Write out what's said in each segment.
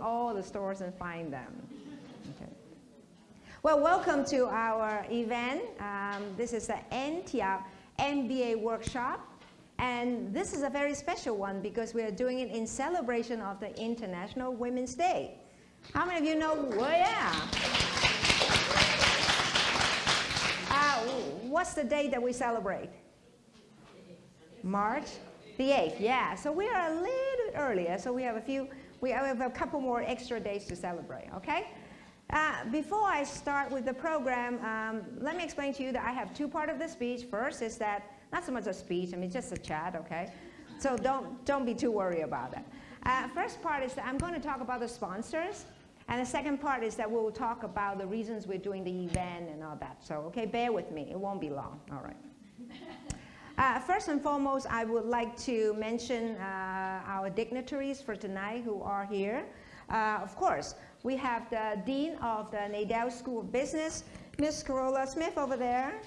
all the stores and find them. Okay. Well, welcome to our event. Um, this is the Antioch MBA workshop. And this is a very special one because we are doing it in celebration of the International Women's Day. How many of you know, well, yeah. Uh, what's the day that we celebrate? March the 8th, yeah. So we are a little bit earlier, so we have a few, we have a couple more extra days to celebrate, okay? Uh, before I start with the program, um, let me explain to you that I have two parts of the speech. First is that, not so much a speech, I mean just a chat, okay? So don't, don't be too worried about it. Uh, first part is that I'm going to talk about the sponsors. And the second part is that we'll talk about the reasons we're doing the event and all that. So, okay, bear with me. It won't be long. All right. Uh, first and foremost, I would like to mention uh, our dignitaries for tonight who are here. Uh, of course, we have the Dean of the Nadel School of Business, Ms. Carola Smith over there.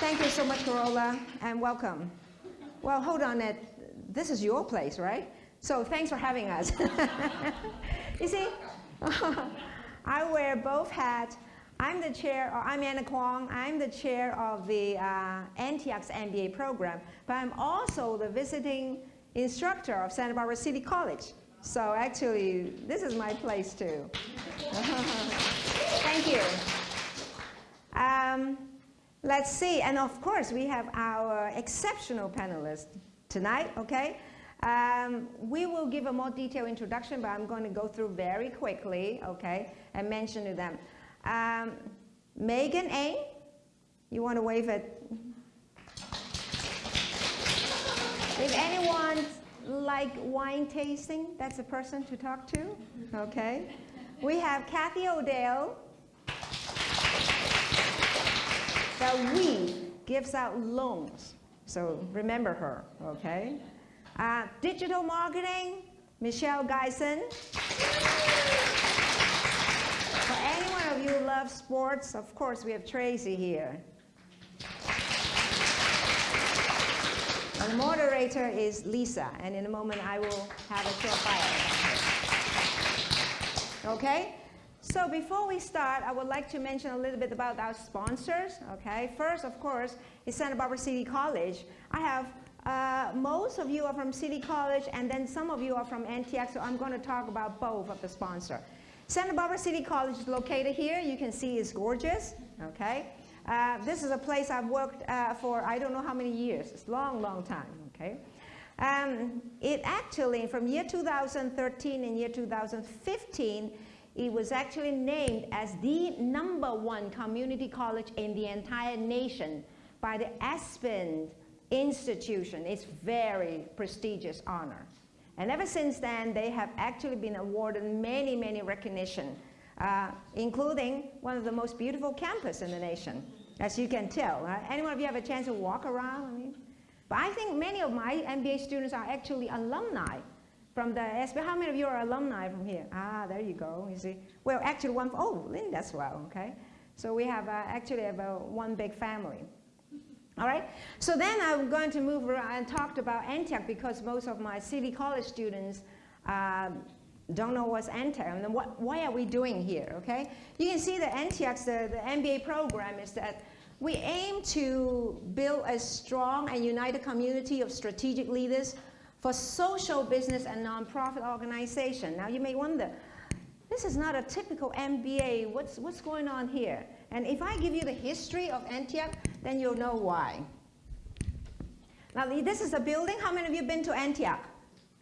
Thank you so much, Carola, and welcome. Well, hold on. It. This is your place, right? So thanks for having us. you see, I wear both hats. I'm the chair, or I'm Anna Kwong. I'm the chair of the uh, Antioch's MBA program, but I'm also the visiting instructor of Santa Barbara City College. So actually, this is my place too. Thank you. Um, let's see, and of course, we have our exceptional panelists tonight, okay? Um, we will give a more detailed introduction, but I'm going to go through very quickly, okay, and mention to them. Um, Megan A., you want to wave it? If anyone like wine tasting, that's a person to talk to, okay? We have Kathy Odell. The we gives out loans, so remember her, okay? Uh, digital marketing, Michelle Geisen. You love sports, of course, we have Tracy here. And the moderator is Lisa, and in a moment I will have a short bio. Okay? So before we start, I would like to mention a little bit about our sponsors. Okay? First, of course, is Santa Barbara City College. I have uh, most of you are from City College, and then some of you are from Antioch, so I'm going to talk about both of the sponsor. Santa Barbara City College is located here. You can see it's gorgeous, okay? Uh, this is a place I've worked uh, for I don't know how many years. It's a long, long time, okay? Um, it actually, from year 2013 and year 2015, it was actually named as the number one community college in the entire nation by the Aspen institution. It's very prestigious honor. And ever since then, they have actually been awarded many, many recognition, uh, including one of the most beautiful campus in the nation, as you can tell. Right? Anyone of you have a chance to walk around? I mean, but I think many of my MBA students are actually alumni from the SB. How many of you are alumni from here? Ah, there you go. You see, well, actually one. Oh, Linda's well. Okay, so we have uh, actually have a, one big family. All right, so then I'm going to move around and talk about Antioch because most of my City College students um, don't know what's Antioch and what, why are we doing here, okay? You can see that Antioch's, the, the MBA program is that we aim to build a strong and united community of strategic leaders for social business and nonprofit organization. Now you may wonder, this is not a typical MBA, what's, what's going on here? And if I give you the history of Antioch, then you'll know why. Now, this is a building. How many of you have been to Antioch?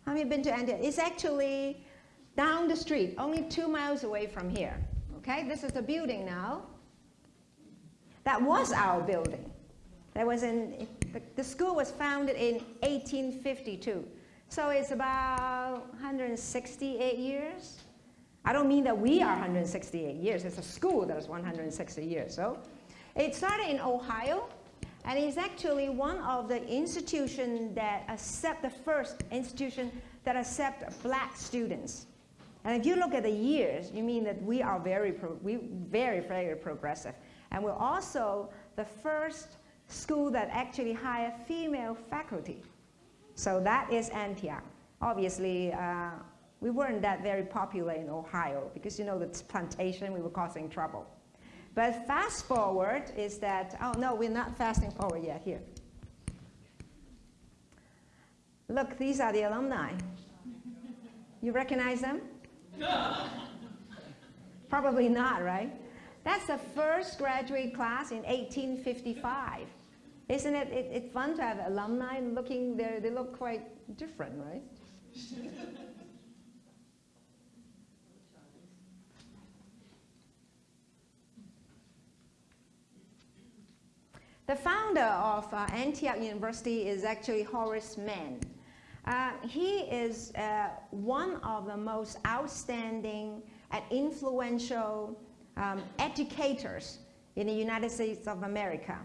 How many have been to Antioch? It's actually down the street, only two miles away from here. Okay, this is the building now. That was our building. That was in, the, the school was founded in 1852. So it's about 168 years. I don't mean that we are 168 years. It's a school that is 160 years. So it started in Ohio, and it's actually one of the institutions that accept the first institution that accept black students. And if you look at the years, you mean that we are very, we very, very progressive. And we're also the first school that actually hire female faculty. So that is Antioch. obviously, uh, we weren't that very popular in Ohio because you know the plantation, we were causing trouble. But fast forward is that, oh no, we're not fasting forward yet here. Look, these are the alumni. You recognize them? Probably not, right? That's the first graduate class in 1855. Isn't it, it, it fun to have alumni looking, there? they look quite different, right? the founder of uh, Antioch University is actually Horace Mann. Uh, he is uh, one of the most outstanding and influential um, educators in the United States of America.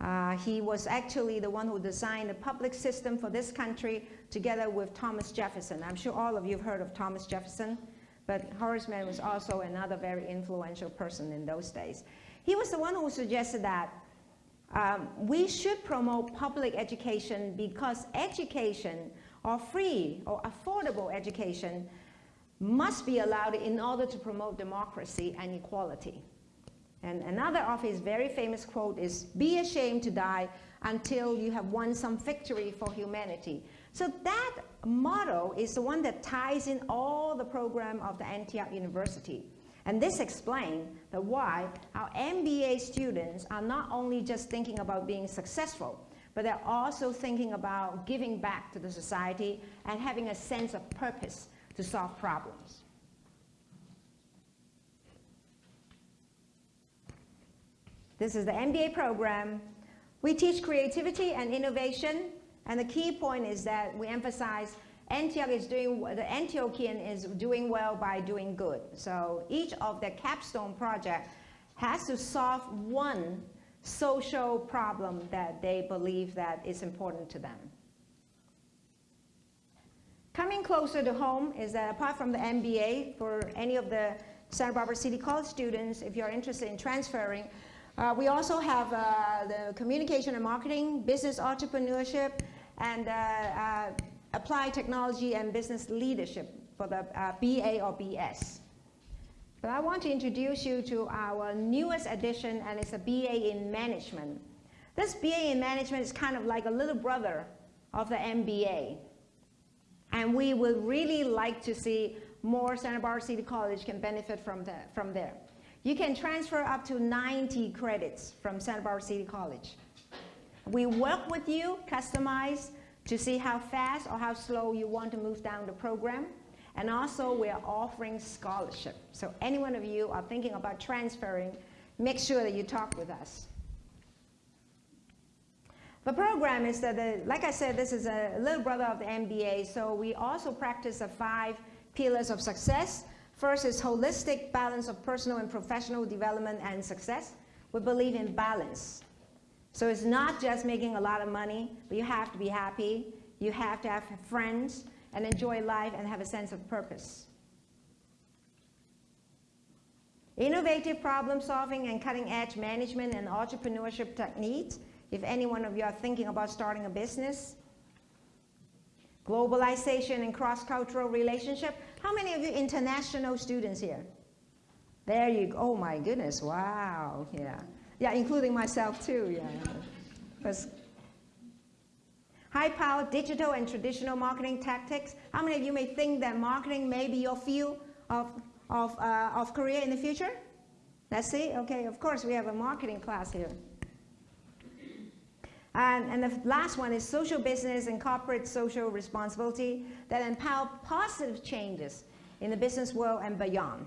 Uh, he was actually the one who designed the public system for this country together with Thomas Jefferson. I'm sure all of you have heard of Thomas Jefferson, but Horace Mann was also another very influential person in those days. He was the one who suggested that um, we should promote public education because education or free or affordable education must be allowed in order to promote democracy and equality. And another of his very famous quote is, be ashamed to die until you have won some victory for humanity. So that motto is the one that ties in all the program of the Antioch University. And this explains the why our MBA students are not only just thinking about being successful, but they're also thinking about giving back to the society and having a sense of purpose to solve problems. This is the MBA program. We teach creativity and innovation, and the key point is that we emphasize Antioch is doing, the Antiochian is doing well by doing good. So each of the capstone project has to solve one social problem that they believe that is important to them. Coming closer to home is that apart from the MBA, for any of the Santa Barbara City College students, if you're interested in transferring, uh, we also have uh, the communication and marketing, business entrepreneurship, and uh, uh applied technology and business leadership for the uh, BA or BS. But I want to introduce you to our newest addition, and it's a BA in management. This BA in management is kind of like a little brother of the MBA. And we would really like to see more Santa Barbara City College can benefit from, the, from there. You can transfer up to 90 credits from Santa Barbara City College. We work with you, customize, to see how fast or how slow you want to move down the program. And also, we are offering scholarship. So any one of you are thinking about transferring, make sure that you talk with us. The program is that, the, like I said, this is a little brother of the MBA, so we also practice the five pillars of success. First is holistic balance of personal and professional development and success. We believe in balance. So it's not just making a lot of money, but you have to be happy, you have to have friends, and enjoy life and have a sense of purpose. Innovative problem solving and cutting edge management and entrepreneurship techniques if any one of you are thinking about starting a business. Globalization and cross-cultural relationship. How many of you international students here? There you go. Oh my goodness, wow, yeah. Yeah, including myself too, yeah. Because high power digital and traditional marketing tactics. How many of you may think that marketing may be your field of, of, uh, of career in the future? Let's see, okay, of course we have a marketing class here. And, and, the last one is social business and corporate social responsibility that empower positive changes in the business world and beyond.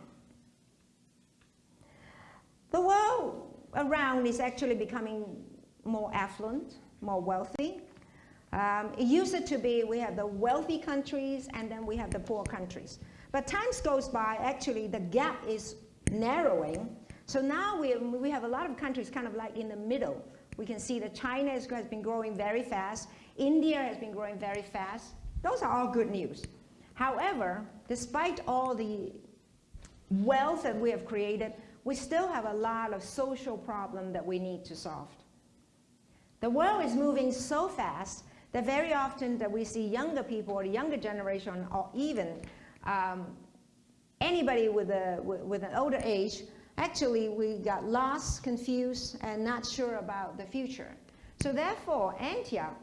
The world around is actually becoming more affluent, more wealthy. Um, it used to be we have the wealthy countries and then we have the poor countries. But times goes by, actually the gap is narrowing. So now we, we have a lot of countries kind of like in the middle we can see that China has been growing very fast. India has been growing very fast. Those are all good news. However, despite all the wealth that we have created, we still have a lot of social problems that we need to solve. The world is moving so fast that very often that we see younger people or younger generation or even um, anybody with, a, with an older age, actually we got lost, confused, and not sure about the future. So therefore, Antioch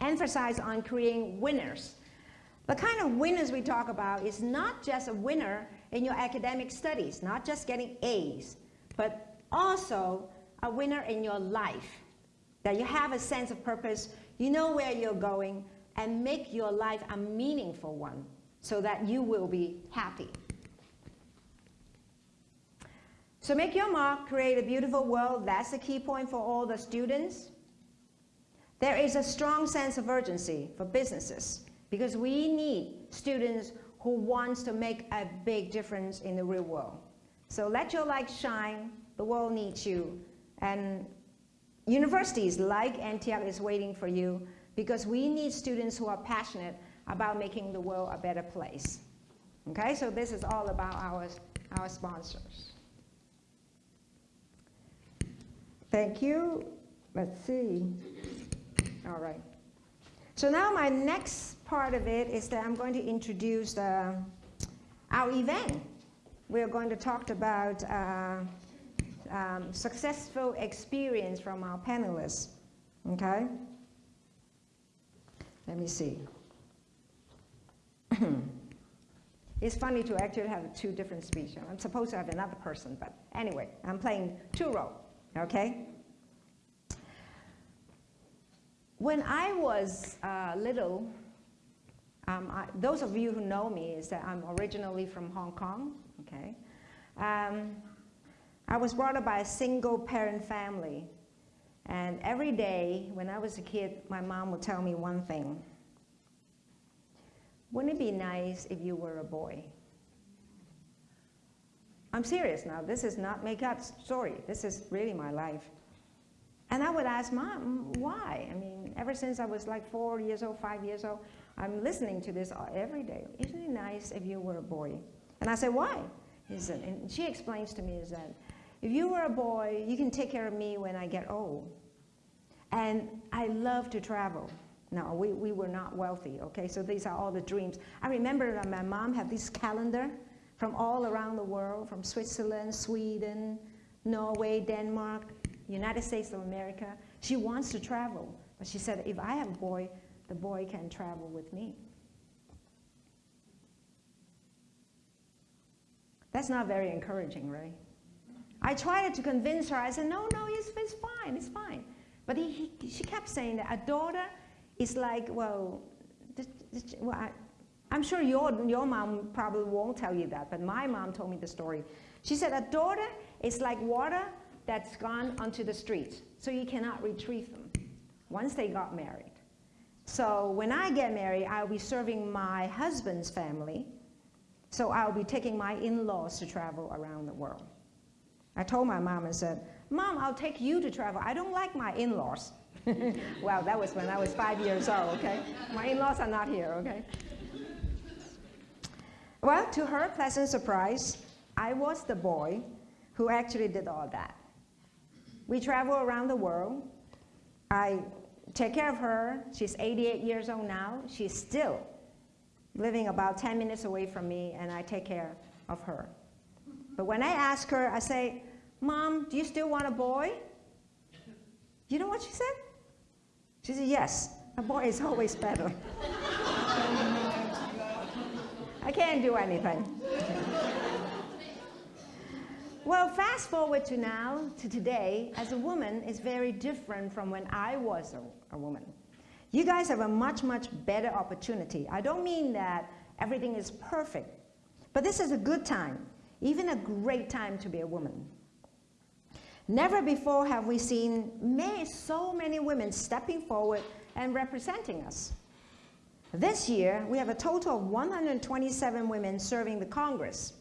emphasized on creating winners. The kind of winners we talk about is not just a winner in your academic studies, not just getting A's, but also a winner in your life. That you have a sense of purpose, you know where you're going, and make your life a meaningful one so that you will be happy. So make your mark, create a beautiful world. That's the key point for all the students. There is a strong sense of urgency for businesses because we need students who wants to make a big difference in the real world. So let your light shine. The world needs you. And universities like Antioch is waiting for you because we need students who are passionate about making the world a better place. Okay, so this is all about our, our sponsors. Thank you. Let's see. All right. So now my next part of it is that I'm going to introduce the, our event. We're going to talk about uh, um, successful experience from our panelists. Okay? Let me see. it's funny to actually have two different speeches. I'm supposed to have another person, but anyway, I'm playing two roles, okay? When I was uh, little, um, I, those of you who know me is that I'm originally from Hong Kong, okay? Um, I was brought up by a single parent family. And every day when I was a kid, my mom would tell me one thing. Wouldn't it be nice if you were a boy? I'm serious now. This is not make up story. This is really my life. And I would ask mom, why? I mean, ever since I was like four years old, five years old, I'm listening to this every day. Isn't it nice if you were a boy? And I said, why? Said, and she explains to me is that if you were a boy, you can take care of me when I get old. And I love to travel. No, we, we were not wealthy, okay? So these are all the dreams. I remember that my mom had this calendar from all around the world, from Switzerland, Sweden, Norway, Denmark, United States of America. She wants to travel, but she said, if I have a boy, the boy can travel with me. That's not very encouraging, right? I tried to convince her. I said, no, no, it's, it's fine, it's fine. But he, he, she kept saying that a daughter is like, well, this, this, well I, I'm sure your, your mom probably won't tell you that, but my mom told me the story. She said, a daughter is like water that's gone onto the street, so you cannot retrieve them once they got married. So when I get married, I'll be serving my husband's family, so I'll be taking my in-laws to travel around the world. I told my mom and said, Mom, I'll take you to travel. I don't like my in-laws. well, that was when I was five years old, okay? My in-laws are not here, okay? Well, to her pleasant surprise, I was the boy who actually did all that. We travel around the world. I take care of her. She's 88 years old now. She's still living about 10 minutes away from me, and I take care of her. But when I ask her, I say, Mom, do you still want a boy? You know what she said? She said, yes, a boy is always better. I can't do anything. Well, fast forward to now, to today, as a woman is very different from when I was a, a woman. You guys have a much, much better opportunity. I don't mean that everything is perfect, but this is a good time, even a great time to be a woman. Never before have we seen so many women stepping forward and representing us. This year, we have a total of 127 women serving the Congress,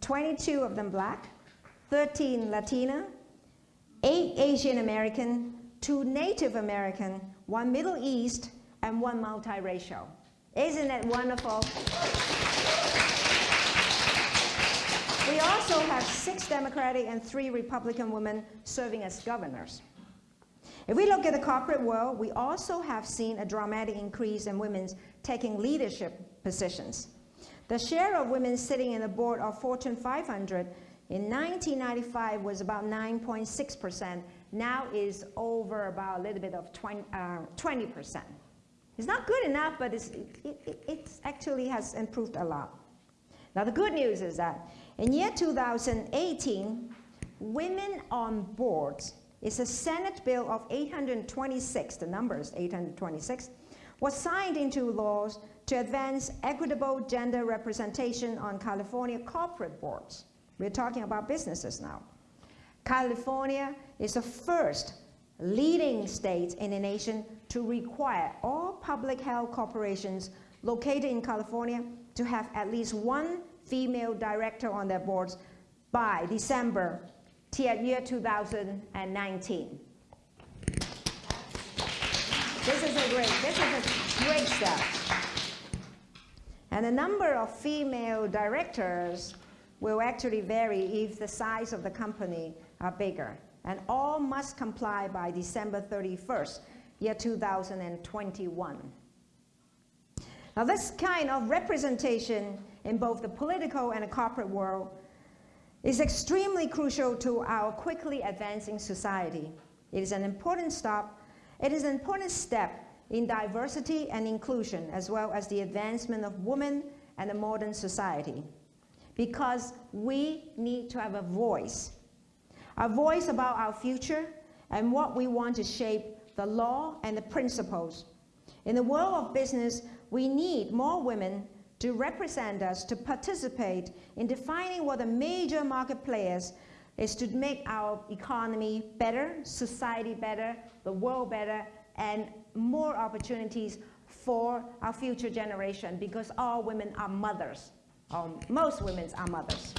22 of them black, 13 Latina, 8 Asian American, 2 Native American, 1 Middle East, and 1 multiracial. Isn't that wonderful? We also have six Democratic and three Republican women serving as governors. If we look at the corporate world, we also have seen a dramatic increase in women taking leadership positions. The share of women sitting in the board of Fortune 500 in 1995 was about 9.6%. Now is over about a little bit of 20, uh, 20%. It's not good enough, but it's, it, it, it actually has improved a lot. Now the good news is that in year 2018, women on boards is a Senate bill of 826, the number is 826, was signed into laws to advance equitable gender representation on California corporate boards. We're talking about businesses now. California is the first leading state in the nation to require all public health corporations located in California to have at least one female director on their boards by December year 2019. This is a great, this is a great step. And the number of female directors will actually vary if the size of the company are bigger. And all must comply by December 31st, year 2021. Now this kind of representation in both the political and the corporate world is extremely crucial to our quickly advancing society. It is an important stop. It is an important step in diversity and inclusion, as well as the advancement of women and the modern society. Because we need to have a voice, a voice about our future and what we want to shape the law and the principles. In the world of business, we need more women to represent us, to participate in defining what the major market players is to make our economy better, society better, the world better, and more opportunities for our future generation because all women are mothers. Um, most women are mothers.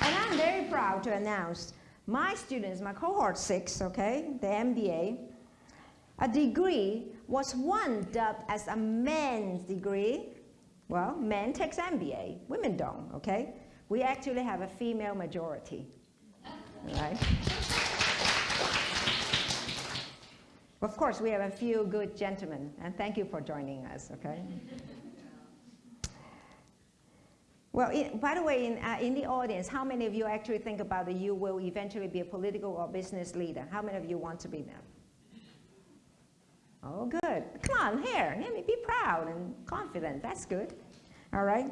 And I'm very proud to announce my students, my cohort six, okay, the MBA, a degree was one dubbed as a men's degree. Well, men takes MBA, women don't, okay? We actually have a female majority, right? Of course, we have a few good gentlemen, and thank you for joining us, okay? Well, in, by the way, in, uh, in the audience, how many of you actually think about that you will eventually be a political or business leader? How many of you want to be that? Oh, good. Come on, here. Let me be proud and confident. That's good. All right.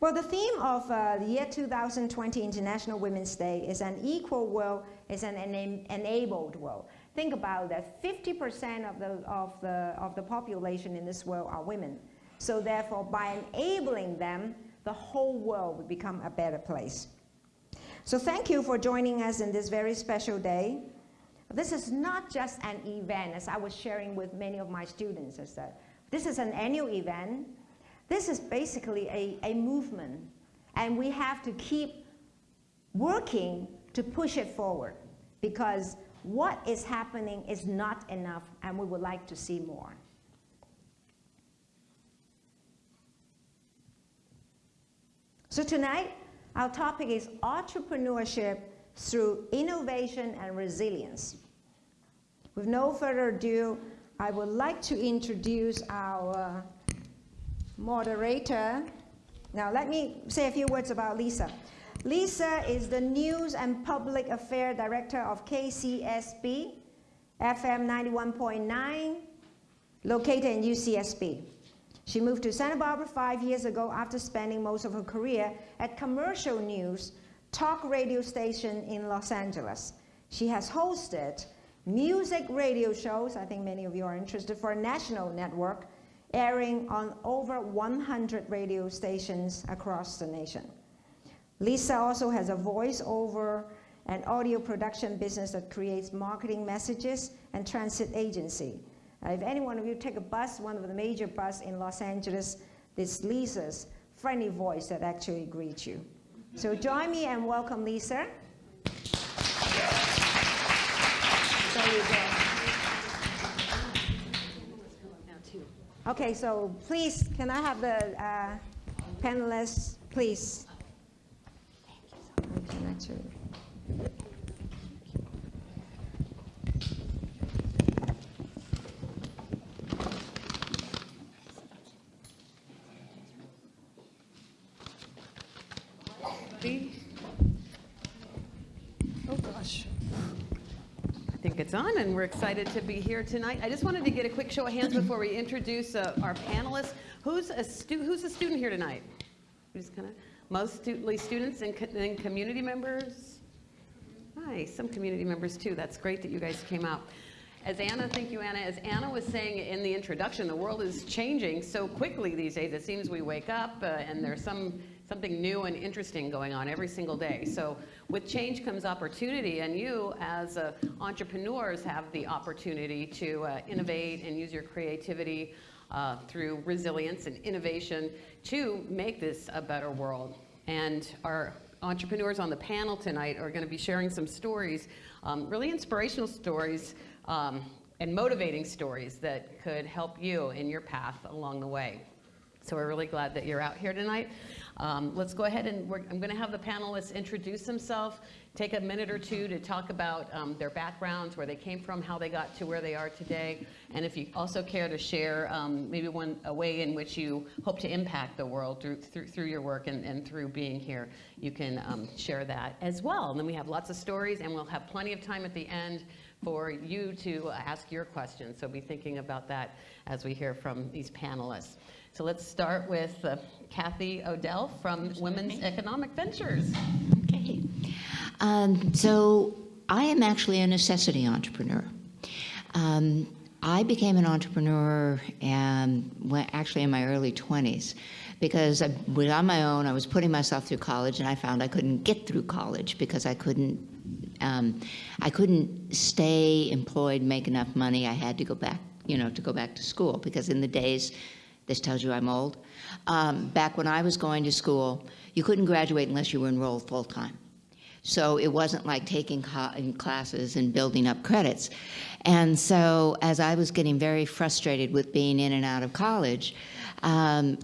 Well, the theme of uh, the year 2020 International Women's Day is an equal world, is an ena enabled world. Think about that. 50% of the, of, the, of the population in this world are women. So therefore, by enabling them, the whole world would become a better place. So thank you for joining us in this very special day. This is not just an event, as I was sharing with many of my students, is that this is an annual event. This is basically a, a movement, and we have to keep working to push it forward because what is happening is not enough, and we would like to see more. So tonight, our topic is entrepreneurship through innovation and resilience. With no further ado, I would like to introduce our moderator. Now, let me say a few words about Lisa. Lisa is the News and Public Affairs Director of KCSB, FM 91.9, located in UCSB. She moved to Santa Barbara five years ago after spending most of her career at Commercial News, talk radio station in Los Angeles. She has hosted music radio shows, I think many of you are interested, for a national network, airing on over 100 radio stations across the nation. Lisa also has a voice-over and audio production business that creates marketing messages and transit agency. Uh, if any one of you take a bus, one of the major bus in Los Angeles, this Lisa's friendly voice that actually greets you. So join me and welcome Lisa. Okay, so please, can I have the uh, panelists, please? Kathy. Oh, gosh. I think it's on, and we're excited to be here tonight. I just wanted to get a quick show of hands before we introduce uh, our panelists. Who's a who's a student here tonight? Who's kind of, mostly students and, co- and community members? Nice, some community members too. That's great that you guys came out. As Anna, thank you, Anna. As Anna was saying in the introduction, the world is changing so quickly these days. It seems we wake up uh, and there's some something new and interesting going on every single day. So with change comes opportunity, and you as uh, entrepreneurs have the opportunity to uh, innovate and use your creativity uh, through resilience and innovation to make this a better world. And our entrepreneurs on the panel tonight are going to be sharing some stories, um, really inspirational stories um, and motivating stories that could help you in your path along the way. So we're really glad that you're out here tonight. Um, let's go ahead and I'm going to have the panelists introduce themselves, take a minute or two to talk about um, their backgrounds, where they came from, how they got to where they are today, and if you also care to share um, maybe one a way in which you hope to impact the world through through, through your work and, and through being here, you can um, share that as well. And then we have lots of stories, and we'll have plenty of time at the end for you to ask your questions. So be thinking about that as we hear from these panelists. So let's start with uh, Kathy Odell from Women's Economic Ventures. Okay. Um, so I am actually a necessity entrepreneur. Um, I became an entrepreneur um, when, actually in my early 20s because I was on my own. I was putting myself through college, and I found I couldn't get through college because I couldn't um, I couldn't stay employed, make enough money. I had to go back, you know, to go back to school because in the days, this tells you I'm old. Um, back when I was going to school, you couldn't graduate unless you were enrolled full time. So it wasn't like taking classes and building up credits. And so as I was getting very frustrated with being in and out of college, um,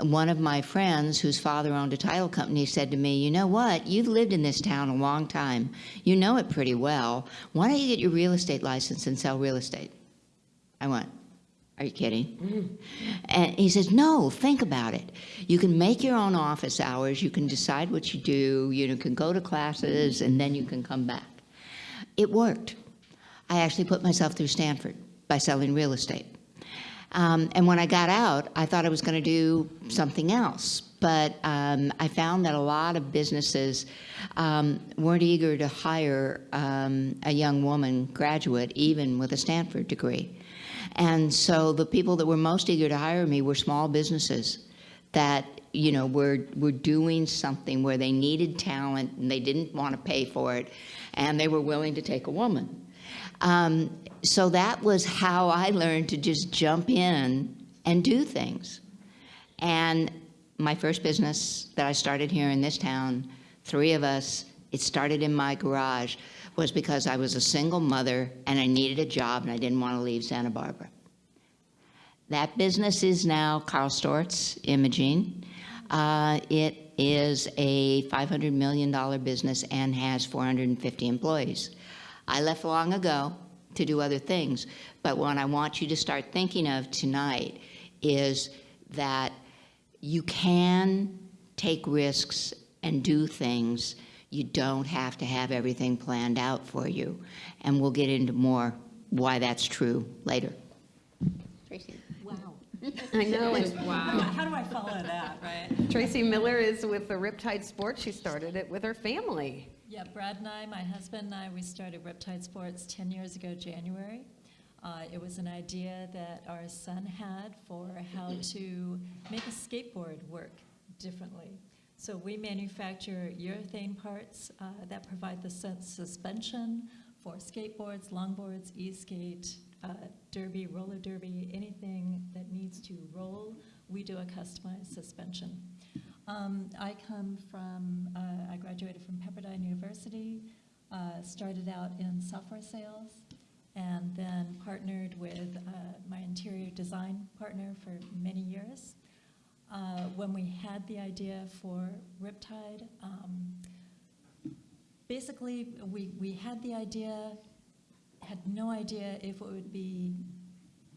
one of my friends whose father owned a title company said to me, you know what, you've lived in this town a long time. You know it pretty well. Why don't you get your real estate license and sell real estate? I went, are you kidding? And he says, no, think about it. You can make your own office hours. You can decide what you do. You can go to classes, and then you can come back. It worked. I actually put myself through Stanford by selling real estate. Um, and when I got out, I thought I was going to do something else. But um, I found that a lot of businesses um, weren't eager to hire um, a young woman graduate, even with a Stanford degree. And so the people that were most eager to hire me were small businesses that you know were were doing something where they needed talent and they didn't want to pay for it, and they were willing to take a woman. Um, so that was how I learned to just jump in and do things. And my first business that I started here in this town, three of us, it started in my garage was because I was a single mother and I needed a job and I didn't want to leave Santa Barbara. That business is now Karl Storz Imaging. Uh, it is a $500 million business and has 450 employees. I left long ago to do other things, but what I want you to start thinking of tonight is that you can take risks and do things you don't have to have everything planned out for you. And we'll get into more why that's true later. Tracy. Wow. I know. And Wow. How do I follow that, right? Tracy Miller is with the Riptide Sports. She started it with her family. Yeah, Brad and I, my husband and I, we started Riptide Sports 10 years ago, January. Uh, it was an idea that our son had for how to make a skateboard work differently. So we manufacture urethane parts uh, that provide the suspension for skateboards, longboards, e-skate, uh, derby, roller derby, anything that needs to roll, we do a customized suspension. Um, I come from, uh, I graduated from Pepperdine University, uh, started out in software sales, and then partnered with uh, my interior design partner for many years. Uh, when we had the idea for Riptide, um, basically we, we had the idea, had no idea if it would be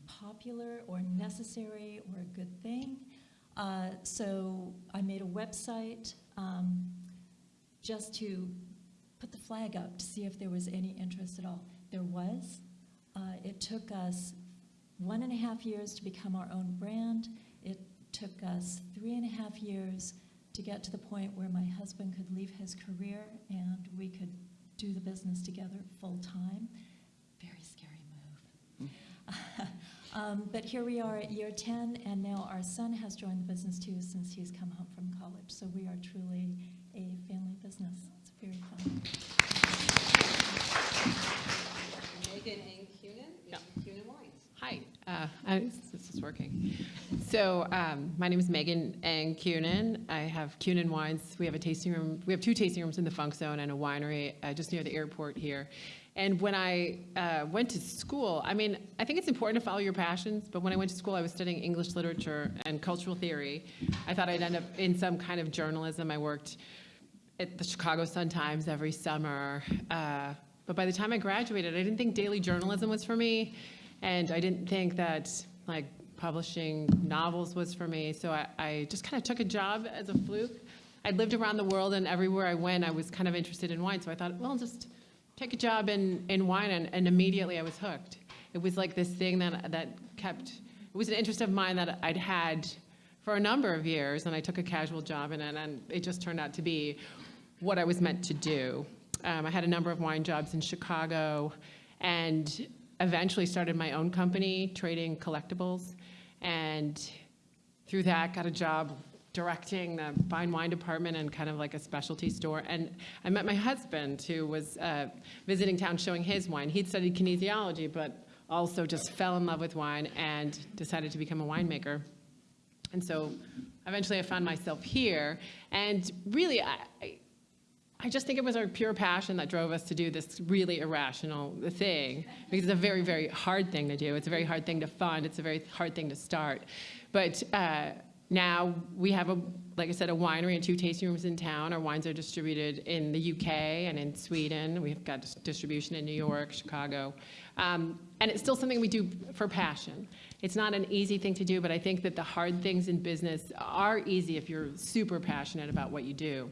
popular or necessary or a good thing. Uh, so I made a website, um, just to put the flag up to see if there was any interest at all. There was. Uh, it took us one and a half years to become our own brand. It took us three and a half years to get to the point where my husband could leave his career and we could do the business together full time. Very scary move. um, but here we are at year 10, and now our son has joined the business too since he's come home from college. So we are truly a family business. It's very fun. Megan Ang Kunin, Kunin Wines. Hi, uh, I- this is working. So um, my name is Megan Ang Kunin. I have Kunin Wines. We have a tasting room. We have two tasting rooms in the Funk Zone and a winery uh, just near the airport here. And when I uh, went to school, I mean, I think it's important to follow your passions. But when I went to school, I was studying English literature and cultural theory. I thought I'd end up in some kind of journalism. I worked at the Chicago Sun-Times every summer. Uh, but by the time I graduated, I didn't think daily journalism was for me, and I didn't think that like publishing novels was for me. So I, I just kind of took a job as a fluke. I'd lived around the world, and everywhere I went, I was kind of interested in wine. So I thought, well, just take a job in, in wine, and, and immediately I was hooked. It was like this thing that that kept. It was an interest of mine that I'd had for a number of years, and I took a casual job in it, and it just turned out to be what I was meant to do. Um, I had a number of wine jobs in Chicago, and eventually started my own company trading collectibles, and through that got a job directing the fine wine department and kind of like a specialty store. And I met my husband, who was uh, visiting town showing his wine. He'd studied kinesiology, but also just fell in love with wine and decided to become a winemaker. And so eventually I found myself here. And really, I, I, I just think it was our pure passion that drove us to do this really irrational thing because it's a very, very hard thing to do. It's a very hard thing to fund. It's a very hard thing to start. But uh, now we have, a, like I said, a winery and two tasting rooms in town. Our wines are distributed in the UK and in Sweden. We've got distribution in New York, Chicago. Um, and it's still something we do for passion. It's not an easy thing to do, but I think that the hard things in business are easy if you're super passionate about what you do.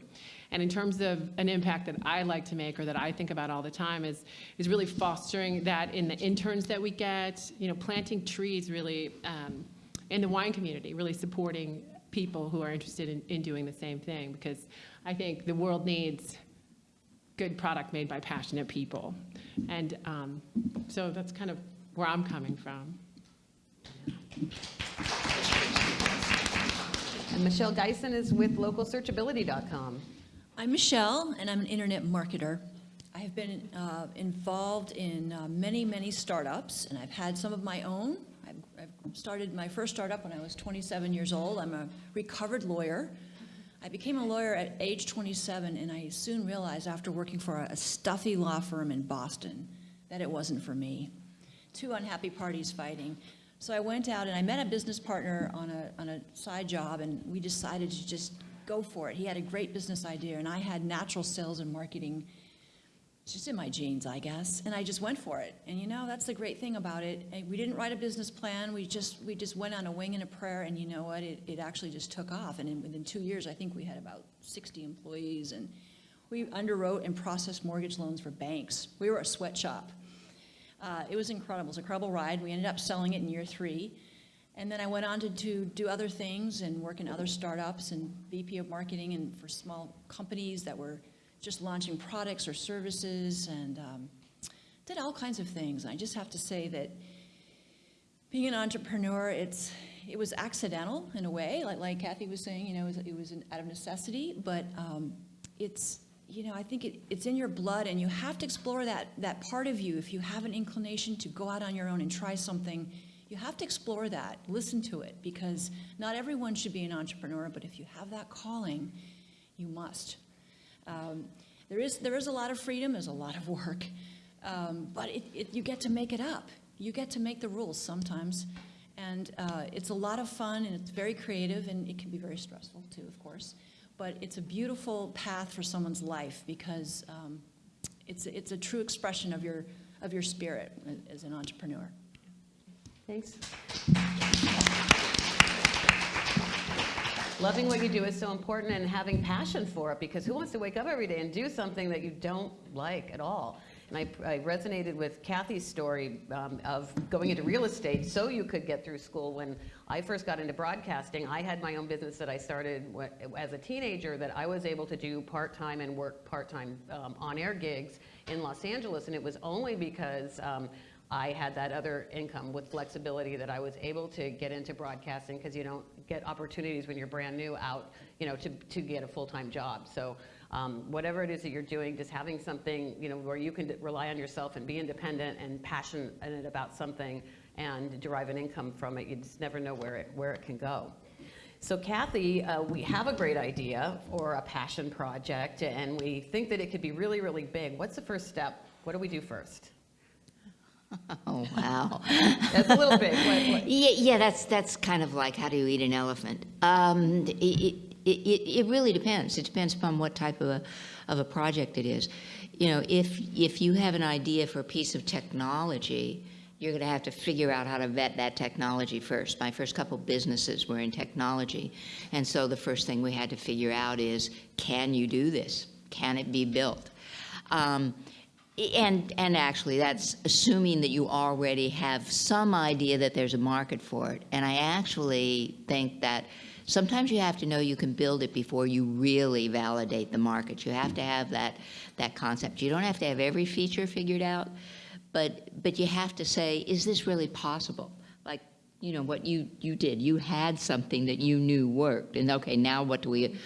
And in terms of an impact that I like to make or that I think about all the time is, is really fostering that in the interns that we get, you know, planting trees really um, in the wine community, really supporting people who are interested in, in doing the same thing because I think the world needs good product made by passionate people. And um, so that's kind of where I'm coming from. And Michelle Geisen is with localsearchability.com. I'm Michelle, and I'm an internet marketer. I have been uh, involved in uh, many, many startups, and I've had some of my own. I've, I've started my first startup when I was 27 years old. I'm a recovered lawyer. I became a lawyer at age 27, and I soon realized after working for a, a stuffy law firm in Boston that it wasn't for me. Two unhappy parties fighting. So I went out and I met a business partner on a, on a side job, and we decided to just go for it. He had a great business idea, and I had natural sales and marketing just in my genes, I guess, and I just went for it. And you know, that's the great thing about it. And We didn't write a business plan. We just we just went on a wing and a prayer, and you know what? It, it actually just took off. And in, within two years, I think we had about 60 employees, and we underwrote and processed mortgage loans for banks. We were a sweatshop. Uh, it was incredible. It was an incredible ride. We ended up selling it in year three. And then I went on to, to do other things and work in other startups and VP of marketing and for small companies that were just launching products or services and um, did all kinds of things. I just have to say that being an entrepreneur, it's it was accidental in a way, like like Kathy was saying. You know, it was, it was an, out of necessity, but um, it's you know I think it, it's in your blood, and you have to explore that that part of you. If you have an inclination to go out on your own and try something, you have to explore that, listen to it, because not everyone should be an entrepreneur, but if you have that calling, you must. Um, there is there is a lot of freedom. There's a lot of work, um, but it, it, you get to make it up. You get to make the rules sometimes, and uh, it's a lot of fun and it's very creative and it can be very stressful too, of course. But it's a beautiful path for someone's life because um, it's it's a true expression of your of your spirit as an entrepreneur. Thanks. loving what you do is so important and having passion for it because who wants to wake up every day and do something that you don't like at all? And I, I resonated with Kathy's story um, of going into real estate so you could get through school. When I first got into broadcasting, I had my own business that I started as a teenager that I was able to do part-time and work part-time um, on-air gigs in Los Angeles. And it was only because um, I had that other income with flexibility that I was able to get into broadcasting because you don't get opportunities when you're brand new out, you know, to, to get a full-time job. So um, whatever it is that you're doing, just having something, you know, where you can rely on yourself and be independent and passionate about something and derive an income from it, you just never know where it, where it can go. So Kathy, uh, we have a great idea or a passion project and we think that it could be really, really big. What's the first step? What do we do first? Oh, wow. That's a little big. What- what- Yeah, yeah, that's, that's kind of like how do you eat an elephant? Um, it, it, it, it really depends. It depends upon what type of a, of a project it is. You know, if, if you have an idea for a piece of technology, you're going to have to figure out how to vet that technology first. My first couple businesses were in technology, and so the first thing we had to figure out is, can you do this? Can it be built? Um, and, and actually, that's assuming that you already have some idea that there's a market for it. And I actually think that sometimes you have to know you can build it before you really validate the market. You have to have that, that concept. You don't have to have every feature figured out, but, but you have to say, is this really possible? Like, you know, what you, you did, you had something that you knew worked, and okay, now what do we,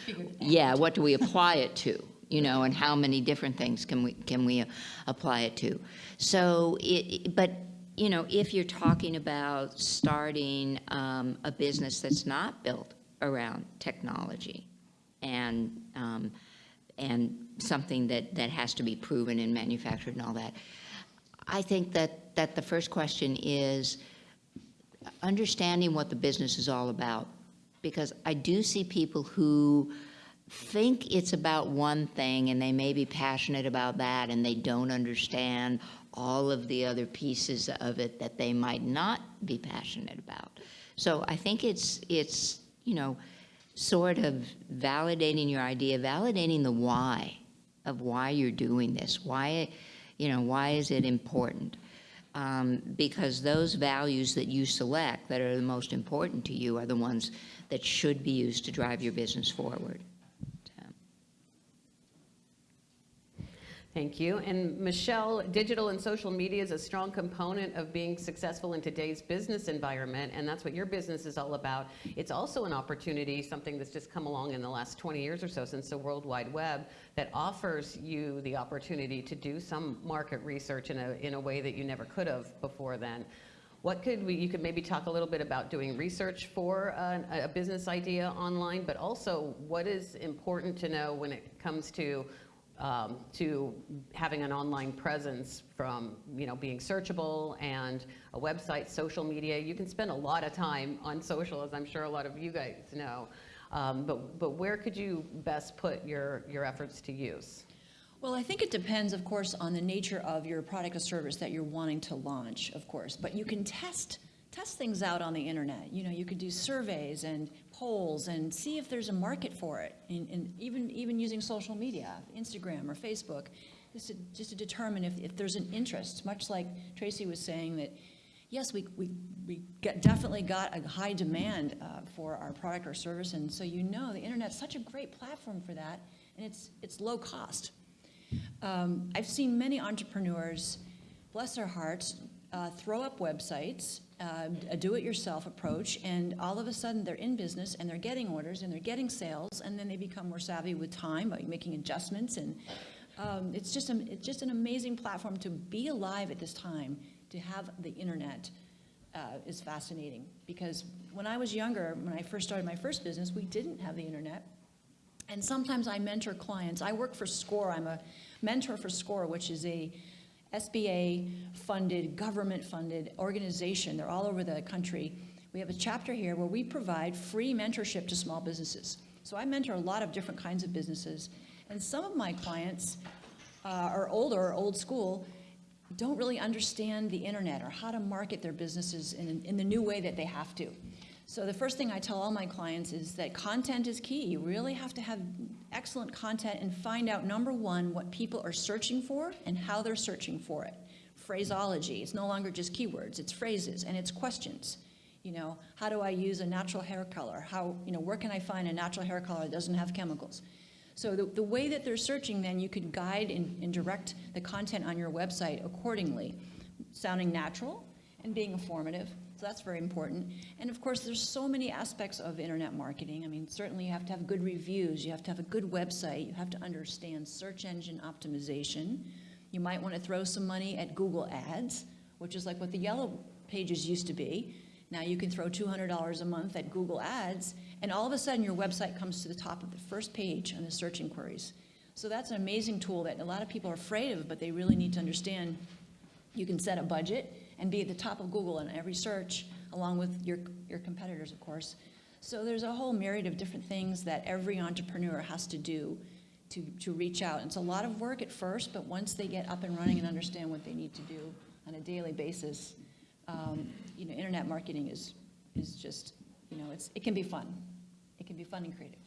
yeah, what do we apply it to? you know, and how many different things can we, can we apply it to? So, it, but, you know, if you're talking about starting um, a business that's not built around technology and, um, and something that, that has to be proven and manufactured and all that, I think that, that the first question is understanding what the business is all about. Because I do see people who think it's about one thing and they may be passionate about that and they don't understand all of the other pieces of it that they might not be passionate about. So I think it's, it's, you know, sort of validating your idea, validating the why of why you're doing this. Why, you know, why is it important? Um, because those values that you select that are the most important to you are the ones that should be used to drive your business forward. Thank you. And Michelle, digital and social media is a strong component of being successful in today's business environment, and that's what your business is all about. It's also an opportunity, something that's just come along in the last 20 years or so since the World Wide Web, that offers you the opportunity to do some market research in a, in a way that you never could have before then. What could we, you could maybe talk a little bit about doing research for a, a business idea online, but also what is important to know when it comes to um, to having an online presence from you know being searchable and a website, social media. You can spend a lot of time on social, as I'm sure a lot of you guys know. Um, but but where could you best put your your efforts to use? Well, I think it depends, of course, on the nature of your product or service that you're wanting to launch, of course. But you can test test things out on the internet. You know, you could do surveys and polls and see if there's a market for it. And, and even even using social media, Instagram or Facebook, just to, just to determine if, if there's an interest. Much like Tracy was saying that, yes, we we we get, definitely got a high demand uh, for our product or service, and so you know the internet's such a great platform for that, and it's it's low cost. Um, I've seen many entrepreneurs, bless their hearts, uh, throw up websites, uh, a do-it-yourself approach, and all of a sudden they're in business and they're getting orders and they're getting sales, and then they become more savvy with time by making adjustments. And um, it's just a, it's just an amazing platform to be alive at this time. To have the internet uh, is fascinating because when I was younger, when I first started my first business, we didn't have the internet. And sometimes I mentor clients. I work for SCORE. I'm a mentor for SCORE, which is a SBA-funded, government-funded organization. They're all over the country. We have a chapter here where we provide free mentorship to small businesses. So I mentor a lot of different kinds of businesses. And some of my clients uh, are older, or old school, don't really understand the internet or how to market their businesses in, in the new way that they have to. So the first thing I tell all my clients is that content is key. You really have to have excellent content and find out, number one, what people are searching for and how they're searching for it. Phraseology, it's no longer just keywords, it's phrases and it's questions. You know, how do I use a natural hair color? How, you know, where can I find a natural hair color that doesn't have chemicals? So the, the way that they're searching, then you can guide and, and direct the content on your website accordingly, sounding natural and being informative. So that's very important. And of course, there's so many aspects of internet marketing. I mean, certainly you have to have good reviews, you have to have a good website, you have to understand search engine optimization. You might want to throw some money at Google Ads, which is like what the yellow pages used to be. Now you can throw $200 a month at Google Ads, and all of a sudden your website comes to the top of the first page on the search inquiries. So that's an amazing tool that a lot of people are afraid of, but they really need to understand. You can set a budget and be at the top of Google in every search, along with your, your competitors, of course. So there's a whole myriad of different things that every entrepreneur has to do to, to reach out. It's a lot of work at first, but once they get up and running and understand what they need to do on a daily basis, um, you know, internet marketing is, is just, you know, it's, it can be fun. It can be fun and creative.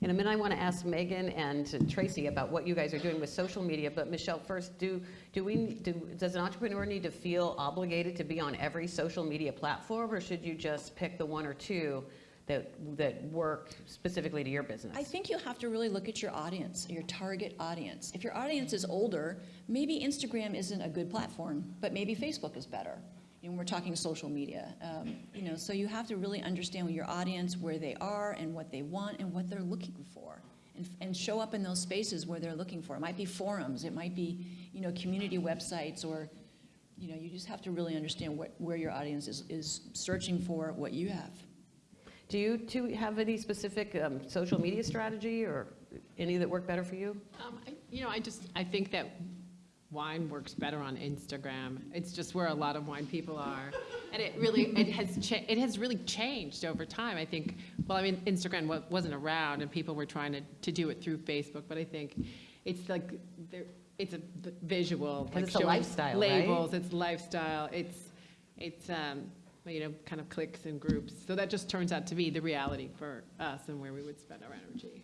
In a minute, I want to ask Megan and Tracy about what you guys are doing with social media. But Michelle, first, do do we do, does an entrepreneur need to feel obligated to be on every social media platform, or should you just pick the one or two that that work specifically to your business? I think you have to really look at your audience, your target audience. If your audience is older, maybe Instagram isn't a good platform, but maybe Facebook is better. And we're talking social media, um, you know. So you have to really understand your audience, where they are, and what they want, and what they're looking for, and, and show up in those spaces where they're looking for. It might be forums, it might be, you know, community websites, or, you know, you just have to really understand what, where your audience is, is searching for what you have. Do you two have any specific um, social media strategy or any that work better for you? Um, I, you know, I just, I think that wine works better on Instagram. It's just where a lot of wine people are. And it really, it has, cha- it has really changed over time. I think, well, I mean, Instagram wa- wasn't around and people were trying to, to do it through Facebook, but I think it's like, there, it's a v- visual. 'Cause like it's a showing lifestyle, right? Labels, it's lifestyle, it's, it's, um, you know, kind of clicks and groups. So that just turns out to be the reality for us and where we would spend our energy.